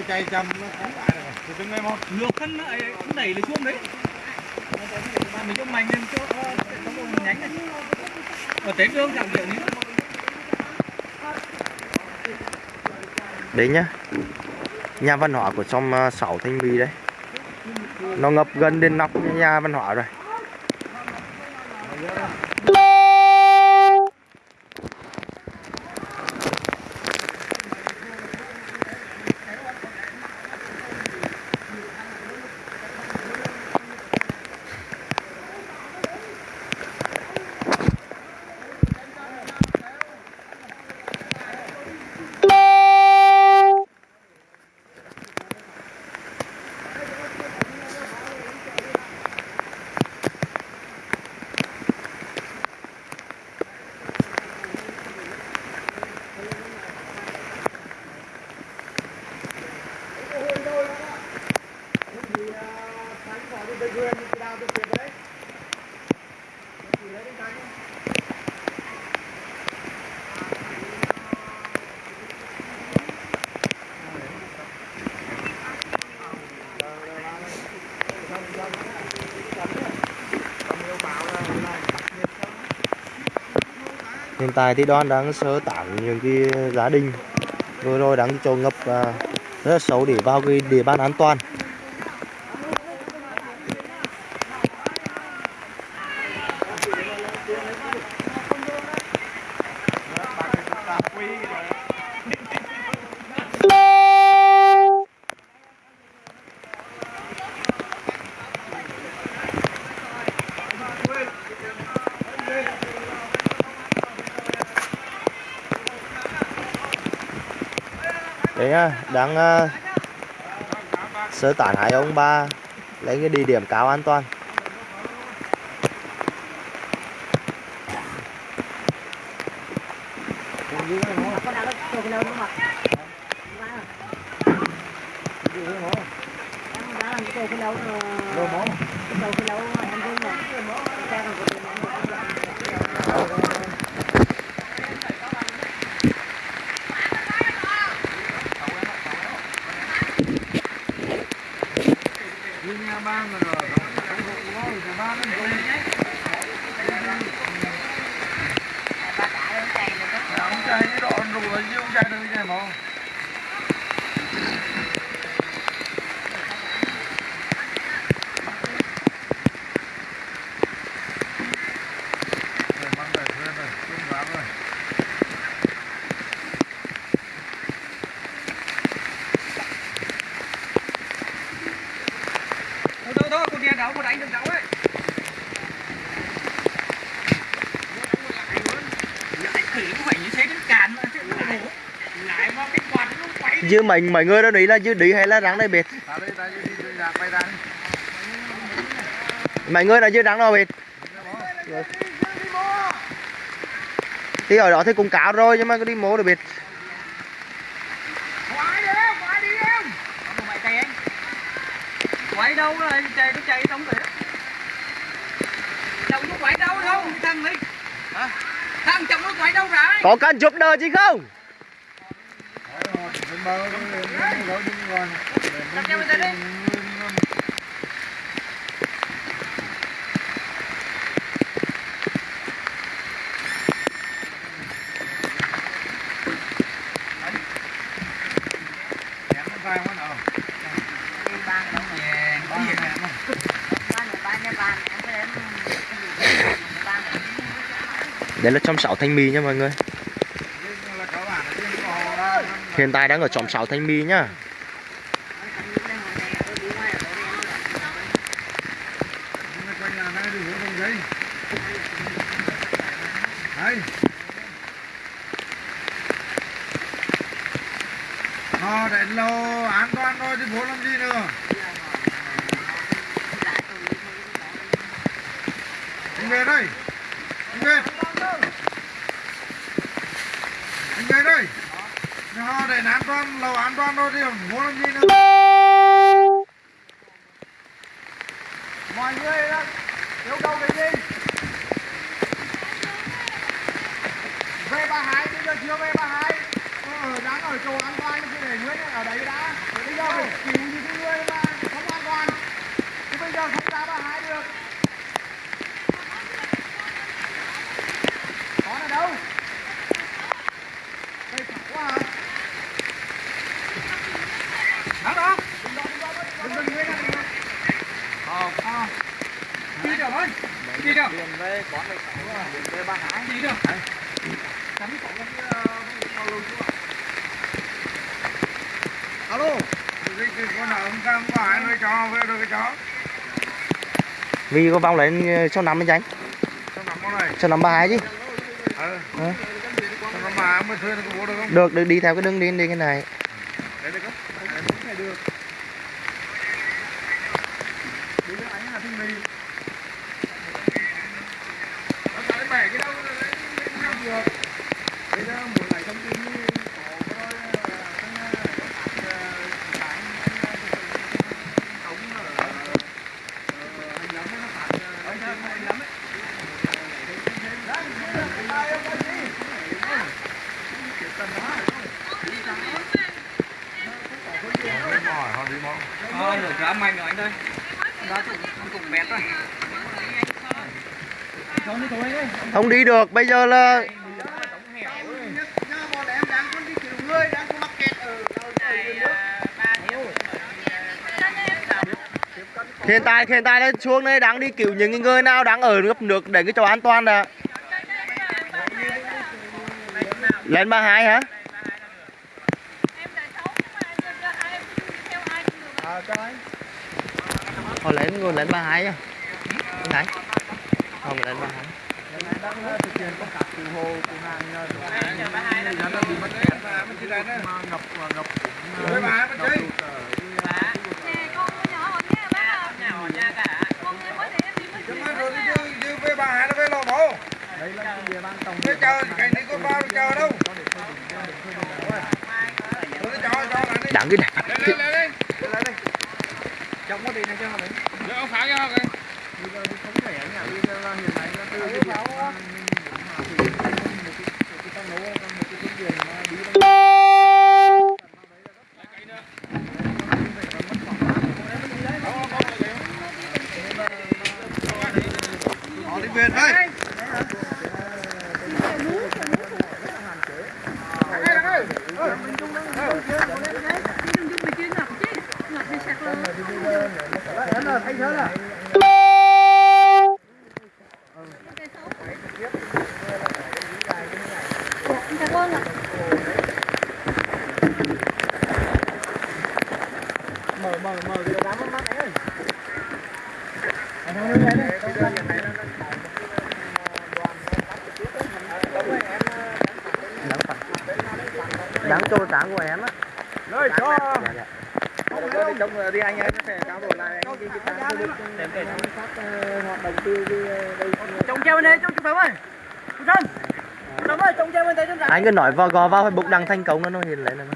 phải rồi. Thì từng ngày một ngược thân nó ấy, nó đẩy lên xuống đấy. Mà mình cho mạnh lên cho tốc độ nhanh này. Ở trên đường chẳng kiểu như đấy nhá. Nhà văn hóa của trong uh, sáu thanh bì đấy. Nó ngập gần đến nóc nhà văn hóa rồi hiện tại thì đoàn đang sơ tán những cái gia đình vừa rồi đang cho ngập à, rất là xấu để vào cái địa bàn an toàn đấy nhá đang uh, sơ tán hai ông ba lấy cái địa điểm cao an toàn. Hãy subscribe cho kênh Ghiền Mì Gõ Để không bỏ lỡ những video hấp dẫn đâu mỏ cái đâu cái đâu em thấy mà cái con của đi nhà ba mà rồi không có có thì ba nó không ông chạy cái đoạn rồi chứ ông chạy được cái mà Rồi, mang về thuê rồi, chuyên đoán rồi. thôi thôi thôi con đèn đâu mà đánh được đâu ấy lại khỉ cũng phải như thế đến cản mà chứ lại mà cái quạt nó quay chứ mình mấy người đó đấy là chứ đi hay là rắn đây biệt đi, đi, đi. mấy người là chứ rắn nào biệt thì ở đó thì cũng cáo rồi nhưng mà cứ đi mố được biệt đi đi quay đâu rồi chạy nó chạy xong rồi chồng nó quay đâu đâu cái thằng ấy hả? Thằng chồng nó quay đâu rồi? Có cần giúp đỡ chứ không rồi, đi rồi. Đặt cho mình ra đi. Đây là trong 6 thanh mì nha mọi người Nhưng là các bạn ở trên bò đó Hiện tại đang ở trong 6 thanh Mi nhá. Đấy Ờ, an toàn thôi thì bố làm gì nữa Anh về đây. Anh về. Anh về đây. Nó để an toàn, lâu an toàn thôi thì muốn làm gì nữa Mọi người đó, yêu cầu cái gì? Về bà Hải, bây giờ chưa về bà Hải Ờ, đang ở chỗ an toàn thì để Nguyễn ở đấy đã Bây giờ phải cứu những cái người mà không an toàn Chứ bây giờ không ra bà Hải được Có ở đâu? Đây thẳng quá hả? Đó đó Đừng đừng Nguyễn đừng Nguyễn Ờ, ờ Đi được thôi Đi được Điền về quán về Điền về bà Hải Đi được Chắn có cái bao lâu chưa Alo cái, cái con nào ông cam có ai nói cho về được cái chó vì có vòng ờ, số 5 anh chánh Sao nằm con này. Số 5 32 chứ. Ờ. Ờ. Mới Được, được đi theo cái đường đi đi cái này Đấy được không Đấy đúng này được Đi với anh là thinh mì Nó tại bẻ cái đâu đấy không được Bây giờ muốn lại thông tin như có cái đôi thằng phạt sáng ống ở hành lắm nó phạt anh hành lắm ấy Đấy, cái tay ông cái gì? Cái tầm đó hỏi họ đi mong Ờ, được ra mạnh rồi anh ơi. Ra cũng cũng mệt rồi. Không đi thôi đấy. Không đi được, bây giờ là hiện tại hiện tại là xuống đây đang đi cứu những người nào đang ở ngập nước để cái chỗ an toàn đã. Lên ba hai hả? Họ lên người lên ba hai à không lên ba hai đang thực hiện công tác cứu hộ cứu hàng nhà dân đang bị mất kẹt và mình chỉ ngập ngập với bà rồi với bà đây là chờ cái này. Có bao chờ đâu đặng cái đẹp lên lên lên. Lên lên đi trong có đi này cho họ đi để ông phá cho họ kìa không thể nhà bây giờ hiện nay là từ cái mà mình muốn thì một cái một cái nấu một cái phương tiện mà đi bằng họ đi về đây thấy thế là mở mở mở cái đám mắt mắt ấy anh không nhớ đấy bây giờ hiện nay nó đang có một đoàn tác trực tiếp đấy đâu rồi em đáng cho sáng của em á nơi cho Dạ, Tôi đi trông đi anh em sẽ trao đổi lại cái cái cái cái để để giám sát hoạt động từ đây trông treo bên đây trông trông ơi trông trông trông ơi trông treo bên đây trông trông anh cứ nói vào, gò vào facebook đăng thành công nó nó hiện lại này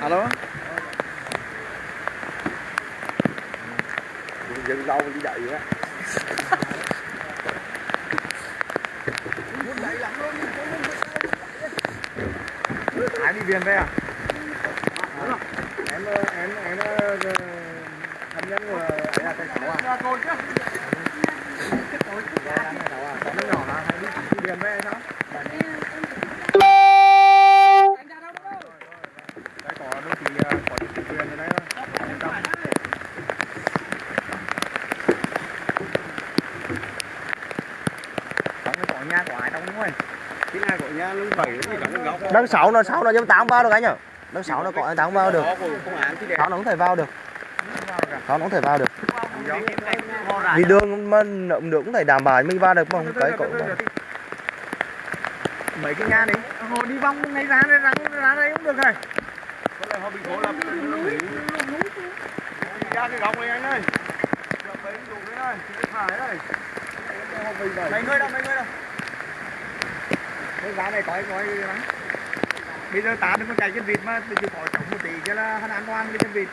alo? Dừng lâu đi đợi á ai đi viên đây à? Em em em ờ, ờ, thân nhân của ấy là thầy sáu à? đang sáu nó sáu nó giống tám bao được anh nhở đang sáu nó có tám bao được. 6 nó cũng thể vào được. 6 nó cũng thể vào được. Vì đường mà nậm nước cũng phải đảm bảo mình vào được không cái cậu mấy cái nhà đấy. Họ đi vòng ngay ra đây ra, ra đây cũng được rồi. Có lẽ họ bị cố lập ra cái góc này anh ơi. Mấy dùng cái này phải đây mấy người đâu mấy người đâu? Cái giá này có anh nói lắm bây giờ ta đừng có chạy trên vịt mà chỉ có chống một tí cho là hắn an toàn cái trên vịt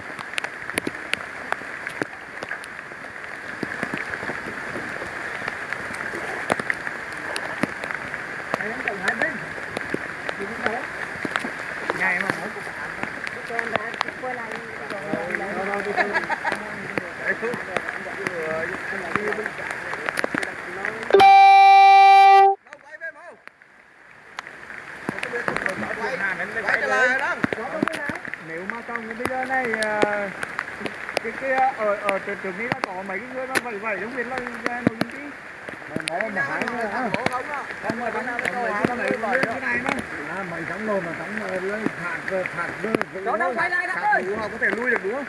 Đây, em trồng hai bên. Đi đi đâu? Ngày mà mỗi cục ăn. Đâu, đâu, đi đâu. Đấy, cứ- Ừ, đi bên cạnh. Đâu, quay về mau. Quay, quay trở lại đó. Nếu mà trong cái video này ờ, cái cái trước trước นี้ nó có mấy cái người nó vậy vậy không biết là là nội dung gì nó mà hai nữa hả? Không mà bắn đâu có mấy cái cái này nó À, mày thắng nồi mà thắng lên phạt về phạt về đâu đâu quay lại đó ơi! họ có thể lui được đúng không?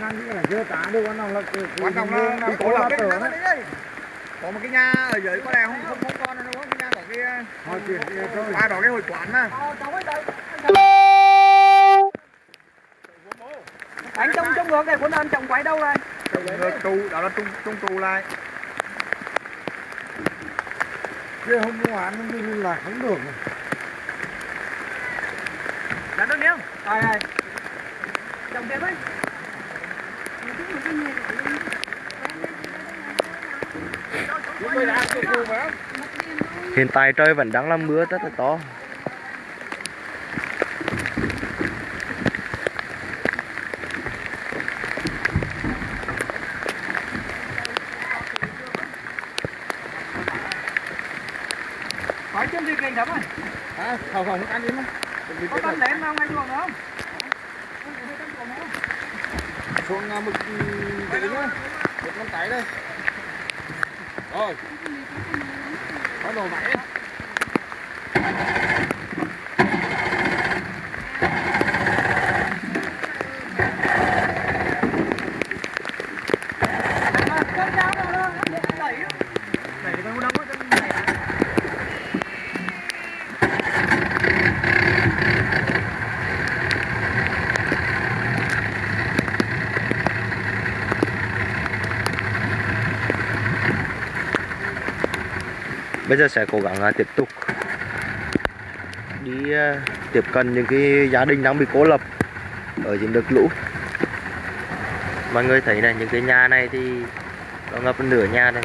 Ngăn cái là chưa tả được quan trọng là quan trọng là là có là cái nắng đấy có một cái nhà ở dưới có lẽ không? Không không con không? Cái nhà có cái họ chuyển thôi. ba đó cái hội quán mà. Anh trông trông ngược này cuốn anh trồng quái đâu rồi Ngược trụ đó là tung tung trụ lại. Kia không có án nó là không được là đơn điêu rồi rồi trồng đẹp ấy đã không Hiện tại trời vẫn đang là mưa rất là to. hỏi chân gì kình thấm ơi à không không ăn đi mà có tâm lén không? Ngay chuồng không? Xuống à, một cái nữa một con cái đây. Rồi. Có đồ máy cơn giáo đâu đó đẩy đẩy cái đông đông á Bây giờ sẽ cố gắng à, tiếp tục đi à, tiếp cận những cái gia đình đang bị cô lập ở những đợt lũ. Mọi người thấy này, những cái nhà này thì nó ngập nửa nhà đây.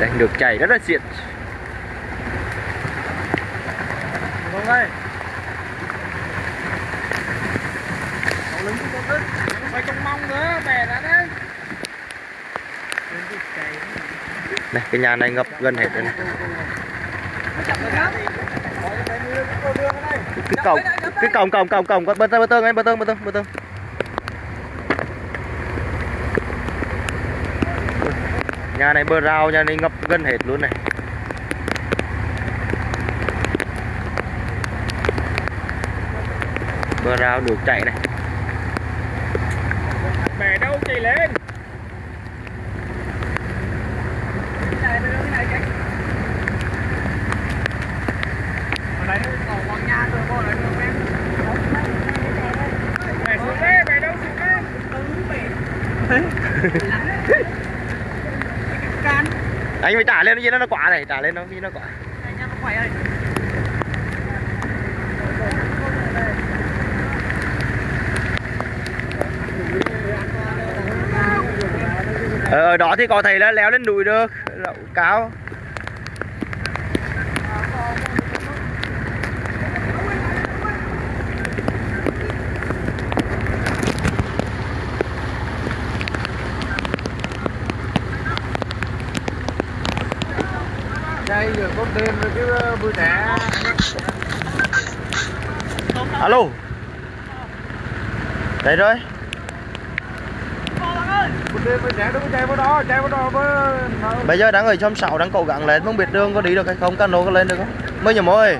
Đây được chảy rất là diện Không đây. Cậu lính của con Phải trông mong nữa, bè ra đấy. Này cái nhà này ngập gần hết rồi này. Cái cổng cái cổng cổng cổng cổng bơ tơ bơ tơ ngay bơ tơ bơ tơ bơ tơ. Nhà này bờ rào, nhà này ngập gần hết luôn này. Bờ rào được chạy này. Bè đâu chạy lên. Ở đây nó còn con nhà rồi, con này nó quen. Bè xuống đây, bè đâu xuống đây. Anh phải trả lên nó gì nó nó quả này, trả lên nó gì nó quả. Ờ, ở đó thì có thể là leo lên núi được, lậu cao. Đây giờ có tiền rồi chứ vui trẻ. Alo. Đây rồi. Cô bạn một đêm mới chạy đúng chạy vào đó chạy vào đấy rồi. Bây giờ đang ở trong sáu, đang cố gắng lên, không biết đường có đi được hay không, cano có lên được không? Mới nhầm ơi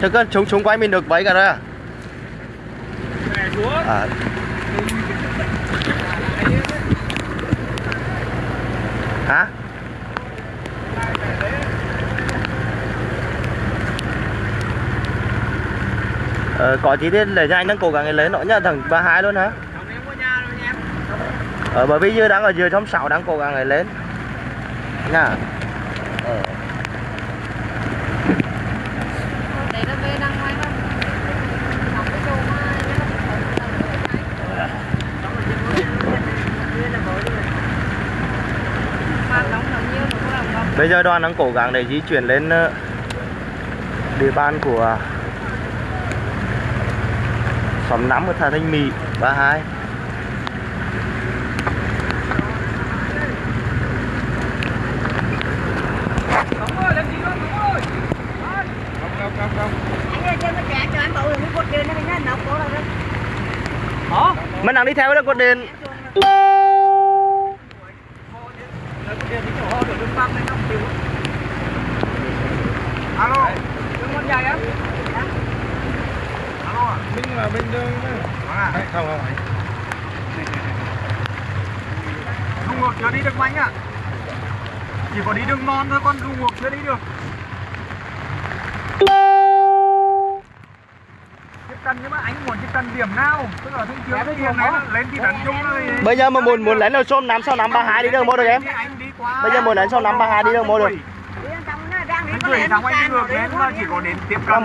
thực ngày chúng chúng quay mình được mấy cả rồi à? à hả ờ, có chi tiết để cho anh đang cố gắng lấy nó nha thằng ba hai luôn hả? Ờ, bởi vì như đang ở dưới trong sáu đang cố gắng lấy lên. Nha. Ờ. Bây giờ đoàn đang cố gắng để di chuyển lên ờ, địa bàn của điện nó ở thà cổ rồi Đó. Mình đang đi theo đó cột điện Đấy, mình là bên đường à không không Đường ngược chưa đi được mạnh à. Chỉ có đi đường non thôi, con đường ngược chưa đi được. Tiếp cận nhưng mà anh muốn tiếp cận điểm nào? Tức là thông thường cái điểm này lên thì đánh chung thì- Bây giờ mà muốn muốn lên ở xóm 5 sau 5 32 đi đâu mua được em anh Bây giờ muốn lên sau 5 32 đi đâu mua được đi bên trong nó đang đi Anh lẽ thằng anh đi ngược rồi mà chỉ có đến tiếp cận.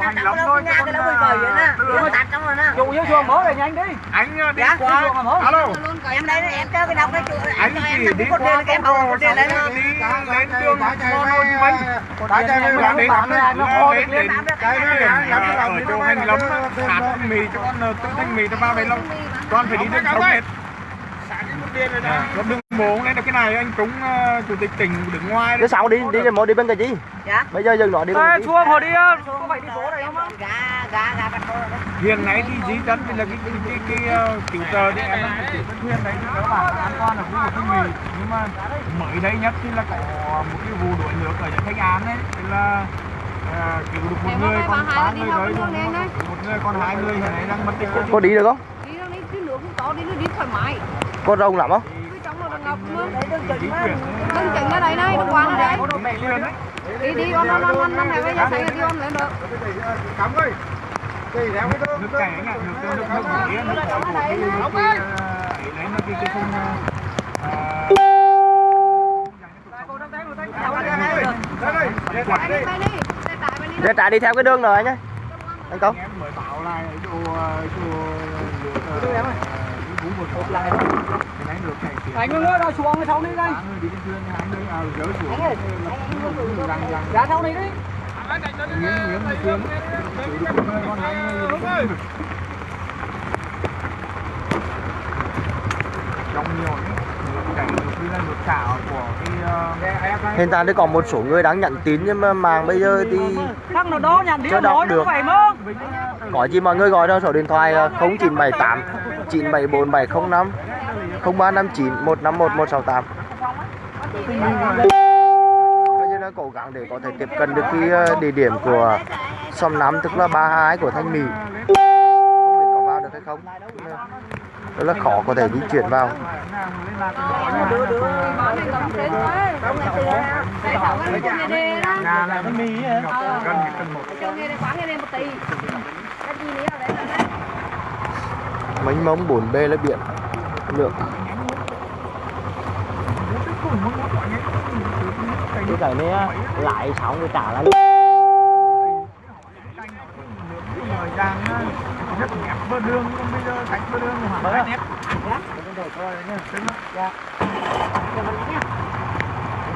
Hành lắm thôi. chứ vậy à, là mà tạt trong rồi nè Chủ yếu chuồng mới rồi nhanh đi. Anh uh, đi Dạ, qua. chuồng? Alo. em đây em chơi cái đọc cái chỗ Anh cho em chỉ đi qua cái em bầu cột điện đấy nó đi lên đường Hồ Chí Minh. bãi chạy về Lên đến nó khô được đến lên cái làm cái ở chỗ hành lắm thanh mì cho con ờ, tự thanh mì cho ba về lâu. Con phải đi đường sông hết. Con đường bộ lên được cái này anh Trúng ờ, chủ tịch tỉnh đứng ngoài Cái sau đi đi đi đi bên cái gì dạ. Bây giờ dừng nó đi gì chuông hồi đi có phải đi phố này không á? gà gà gà bắt thôi hiện nay thì di dân thì là cái cái cái, cái, ờ, cứu trợ thì em đang chịu khuyên đấy bản là an toàn ở khu vực mì nhưng mà mới đây nhất thì là có một cái vụ đuổi nước ở thanh án đấy. Thì là ờ, cứu được một người còn ba người đấy đấy. một người còn hai người hiện nay đang mất tích. Có đi được không? Đi đâu đi, cái nước cũng to đi nó đi thoải mái. Có rồng lắm không? Nó Đừng chỉnh ra đây này, đừng qua nó đây. Đi đi con con con con này bây giờ là đi con lên được. cắm ơi cái theo cái đó. Nước chảy anh ạ nước nước nước nước nổi nước nổi của cái cái cái, ờ, ấy lấy nó cái cái khung ờ, đây đây để Chạy quạt đi đi bay đi. Xe tải bay đi. Ra trả đi theo cái đường rồi anh ơi Anh Công em mới bảo là ở chỗ ờ, chỗ nước ờ, cái vũ vực hộp lại cái này được chảy tiền Anh ơi, rồi xuống sau đi đây. Ba người đi trên thuyền thì hai người à dỡ xuống Anh ơi, rằng rằng Ra sau này đi. miếng miếng một thuyền chịu được một người còn hai người đi trên vực trong nhiều đấy nước chảy được như là nước xả của cái ờ, Hiện tại thì có một số người đang nhận tín nhưng mà mạng bây giờ thì Thằng nào đó nhận đi Chưa đọc được. nó phải mơ. có gì mọi người gọi cho số điện thoại ờ, 0978 974 0359 151 168 Bây giờ đang cố gắng để có thể tiếp cận được cái ờ, địa điểm của xóm 5 tức là 32 của Thanh Mỹ không biết có vào được hay không rất là khó có thể di chuyển vào. Mánh móng bồn bê là nữa 4B là biển. Lượng. Cái cái này lại xong rồi trả lại. đang nhất nẹp bơ đường bây giờ sạch bơ đường mà bơ nẹp dạ chúng tôi coi nhá dạ.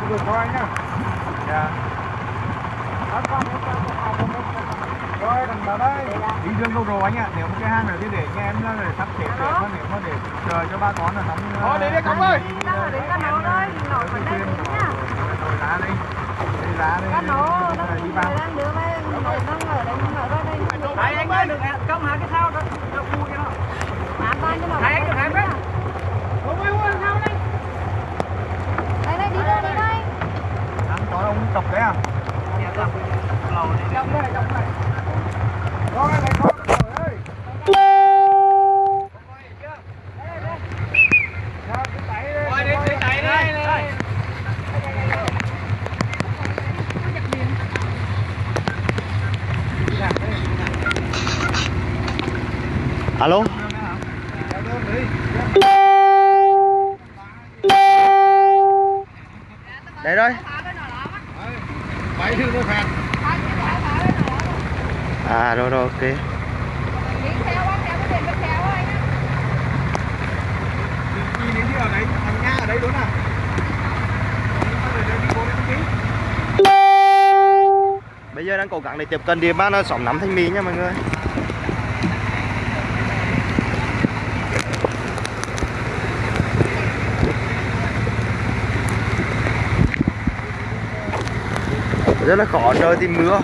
Chúng tôi coi nhá dạ. Rồi thằng bà đây. Đi đường đâu rồi anh ạ. Nếu cái hang này thì để nghe em là để sắp xếp để mà nếu mà để chờ cho ba con là nóng ờ, ờ, thôi đi đi cống ơi. đi ra nấu đây nổi vào đây nhá? Rồi ra đi. Đi ra đi. Ra nấu đi đang đưa mấy nổi đang ở đây nổi Đấy anh ơi, đừng công hả cái sao đó. Cho nó. Bán ba cho anh đừng em đấy. Không ơi, ơi sao đây? Đây đây đi đây đi đây. Ăn chó ông chọc đấy à? Dạ vâng. Lầu đi. Chọc đây, chọc đây. Rồi, phải alo? Để rồi à rồi rồi, ok. À bây giờ đang cố gắng để tiếp cận địa bàn xóm nắm thanh mỹ nha mọi người. Rất là khó trời tìm mưa.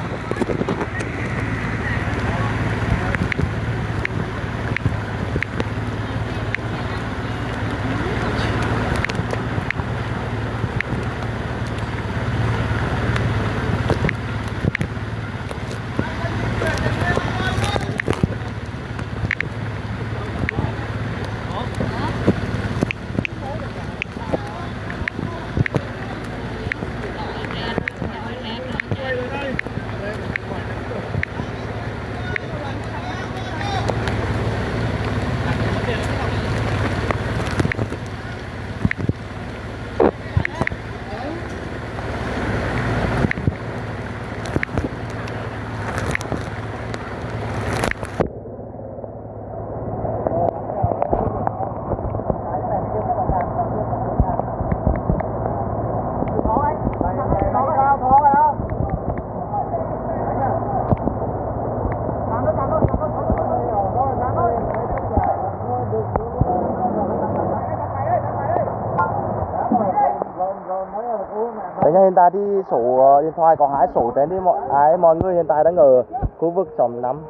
Đấy thì số ờ, điện thoại, có hai số trên đi, mọi, ai, mọi người hiện tại đang ở khu vực xóm năm.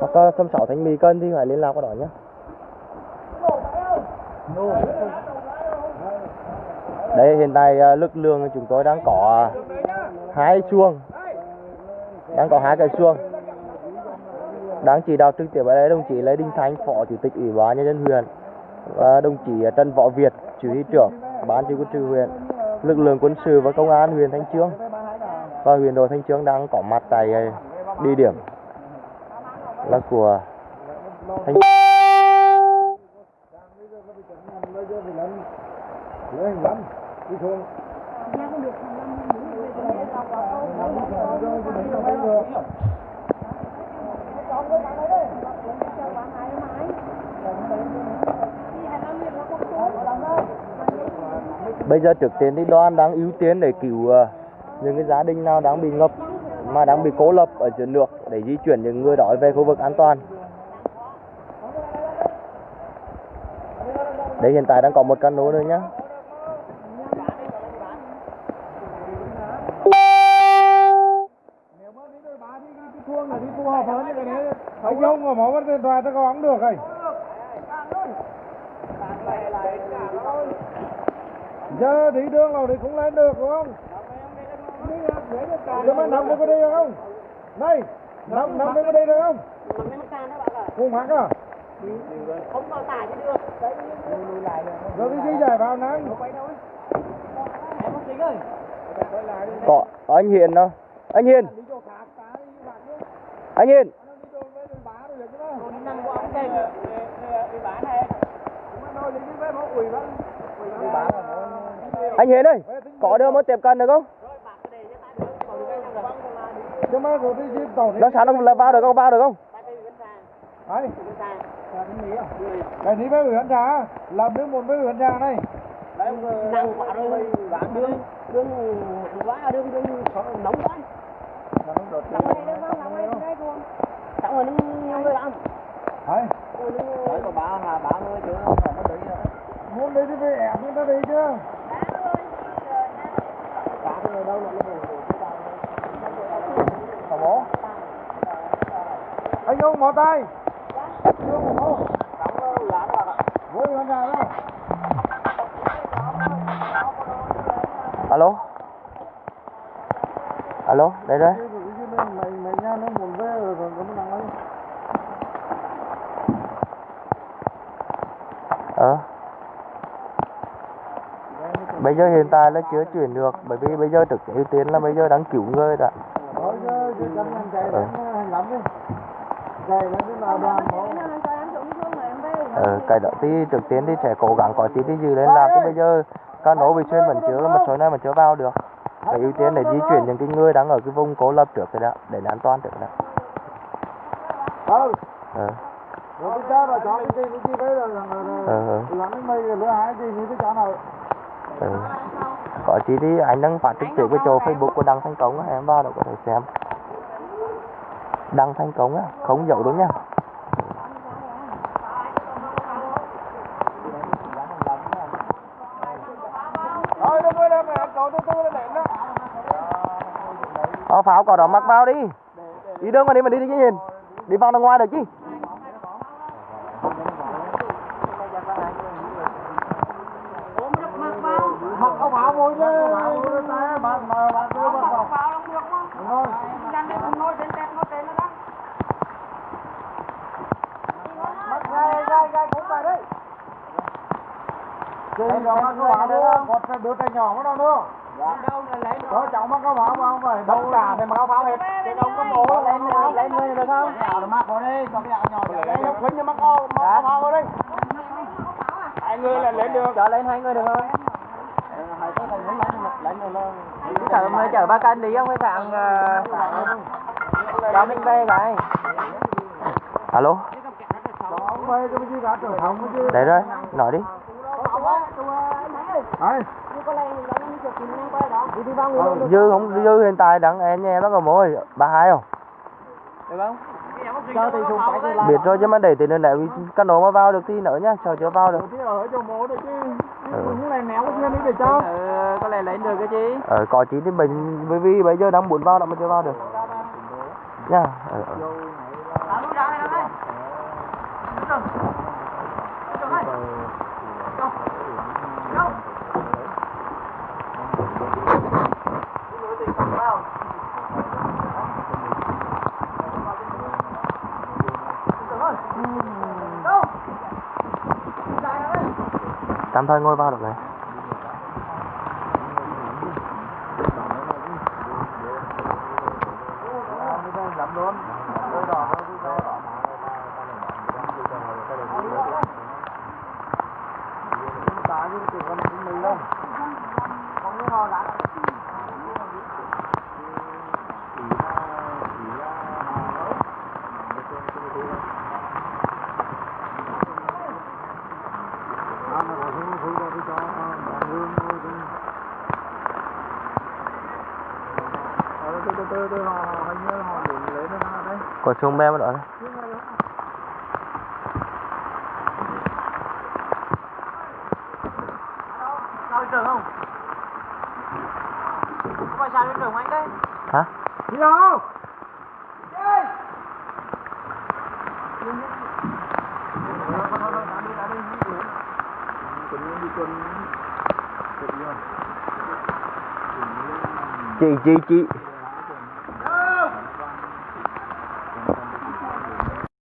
Hoặc là xóm sáu Thanh Mỹ Cân thì phải liên lạc qua đó nhé. Đây, hiện tại ờ, lực lượng chúng tôi đang có ờ, hai chuông đang có hai cái chuông đang chỉ đạo trực tiếp ở đây, đồng chí Lê Đình Thanh phó chủ tịch ủy ban nhân dân huyện, và đồng chí Trần Võ Việt chỉ huy trưởng, ban chỉ huy quân sự huyện lực lượng quân sự và công an huyện Thanh Trương và huyện đội Thanh Trương đang có mặt tại ờ, địa điểm là của Thanh Bây giờ trước tiên thì đoàn đang ưu tiên để cứu ờ, những cái gia đình nào đang bị ngập, mà đang bị cố lập ở dưới nước để di chuyển những người đó về khu vực an toàn. Đây, hiện tại đang có một cano nữa nhá. nếu mà đi đôi thấy không mà mở điện thoại ta có bắn được rồi giờ đi đường nào thì cũng lên được đúng không? Nhưng mà nằm có đi được không? Này nằm nằm có đi được không? Không mắc à? Không vào tải thì được rồi đi di giải vào nắng Có, anh Hiền đâu? Anh Hiền. Anh Hiền. Anh Hiền ơi, có đưa mới tiếp cận được không? Nó sáng nó là vào được không? Vào được không? Đấy. Cái đi với huyện trà, làm nước một với huyện trà này. năng quá rồi bán đường đường quá đường đường nóng quá nóng này đường nóng này đây luôn xong rồi nhiều người làm Đấy. đấy có ba là ba người chứ không phải nó đấy Muốn đi thì phải người ta đi chứ. ba người đâu là nó Hả bố? Anh ông mò tay. Chưa một hô. Vô huyện nào đâu. Alo. Alo, đây đây. Mày mày nha nó muốn về rồi rồi nó nặng lắm. Ờ. Bây giờ hiện tại là chưa chuyển được bởi vì bây giờ thực ưu tiên là bây giờ đang cứu người đã. Bộ Ờ, cái đó thì trước tiên thì sẽ cố gắng có tí đi dư lên làm chứ bây giờ cano bị xuyên vẫn chưa một số nơi mà chưa vào được. Phải ưu tiên để di chuyển những cái người đang ở cái vùng cố lập trước cái đó để an toàn trước đó. Ừ ờ rồi bây Ừ. có chi thì anh đang phát trực tiếp cái chỗ facebook của đăng thành công á em vào đó có thể xem. Đăng thành công á không dấu đúng nha. Ờ, pháo có đó mặc vào đi. Đi đơn mà đi mà đi đi chứ nhìn. Đi vào đằng ngoài được chứ mặc áo pháo môi chứ pháo môi tay bạn mà bạn cứ bắt vào vào lòng được không? đúng rồi Dành để cùng nói trên tép nói trên nó đó. gai gai gai cũng phải đấy Chị rồi mắc áo một cái đứa tay nhỏ nó đâu nữa. Đâu là lấy có cháu mắc áo pháo mà không phải tất cả thì mặc áo pháo hết Cái ông có bố lên lên người được không? Áo nó mắc vào đây còn cái nhỏ lấy nó khuyến cho mắc áo mắc áo pháo vào đây. Hai người là lên được. Chở lên hai người được không? Hai cái thằng muốn lấy lấy nó chở chở ba cân đi không hay thằng cho mình về cái alo? Cái cái đấy rồi nói đi đấy dư không dư hiện tại đang em nhà em nó có mối. Ba hai không? Cho phải cái biết rồi chứ mà để tiền nếu cái nổ mà vào được thì nữa nhá chờ chưa vào được. Chứ. Ừ. cho có lẽ lên được cái gì? Ờ có chỉ thì mình bởi vì bây giờ đang muốn vào đó mà chưa vào được. Nha. Ờ, ờ. Tạm thời ngồi vào được này làm luôn Đây đỏ nó đi đâu đỏ Tá nhưng chỉ còn mình đâu Không có ho lắm từ từ từ từ họ hình như họ đến lấy nó ra đấy có xuống bé mà đó trường không? Có phải sao trường anh đấy? hả? Đi đâu? Chị chị chị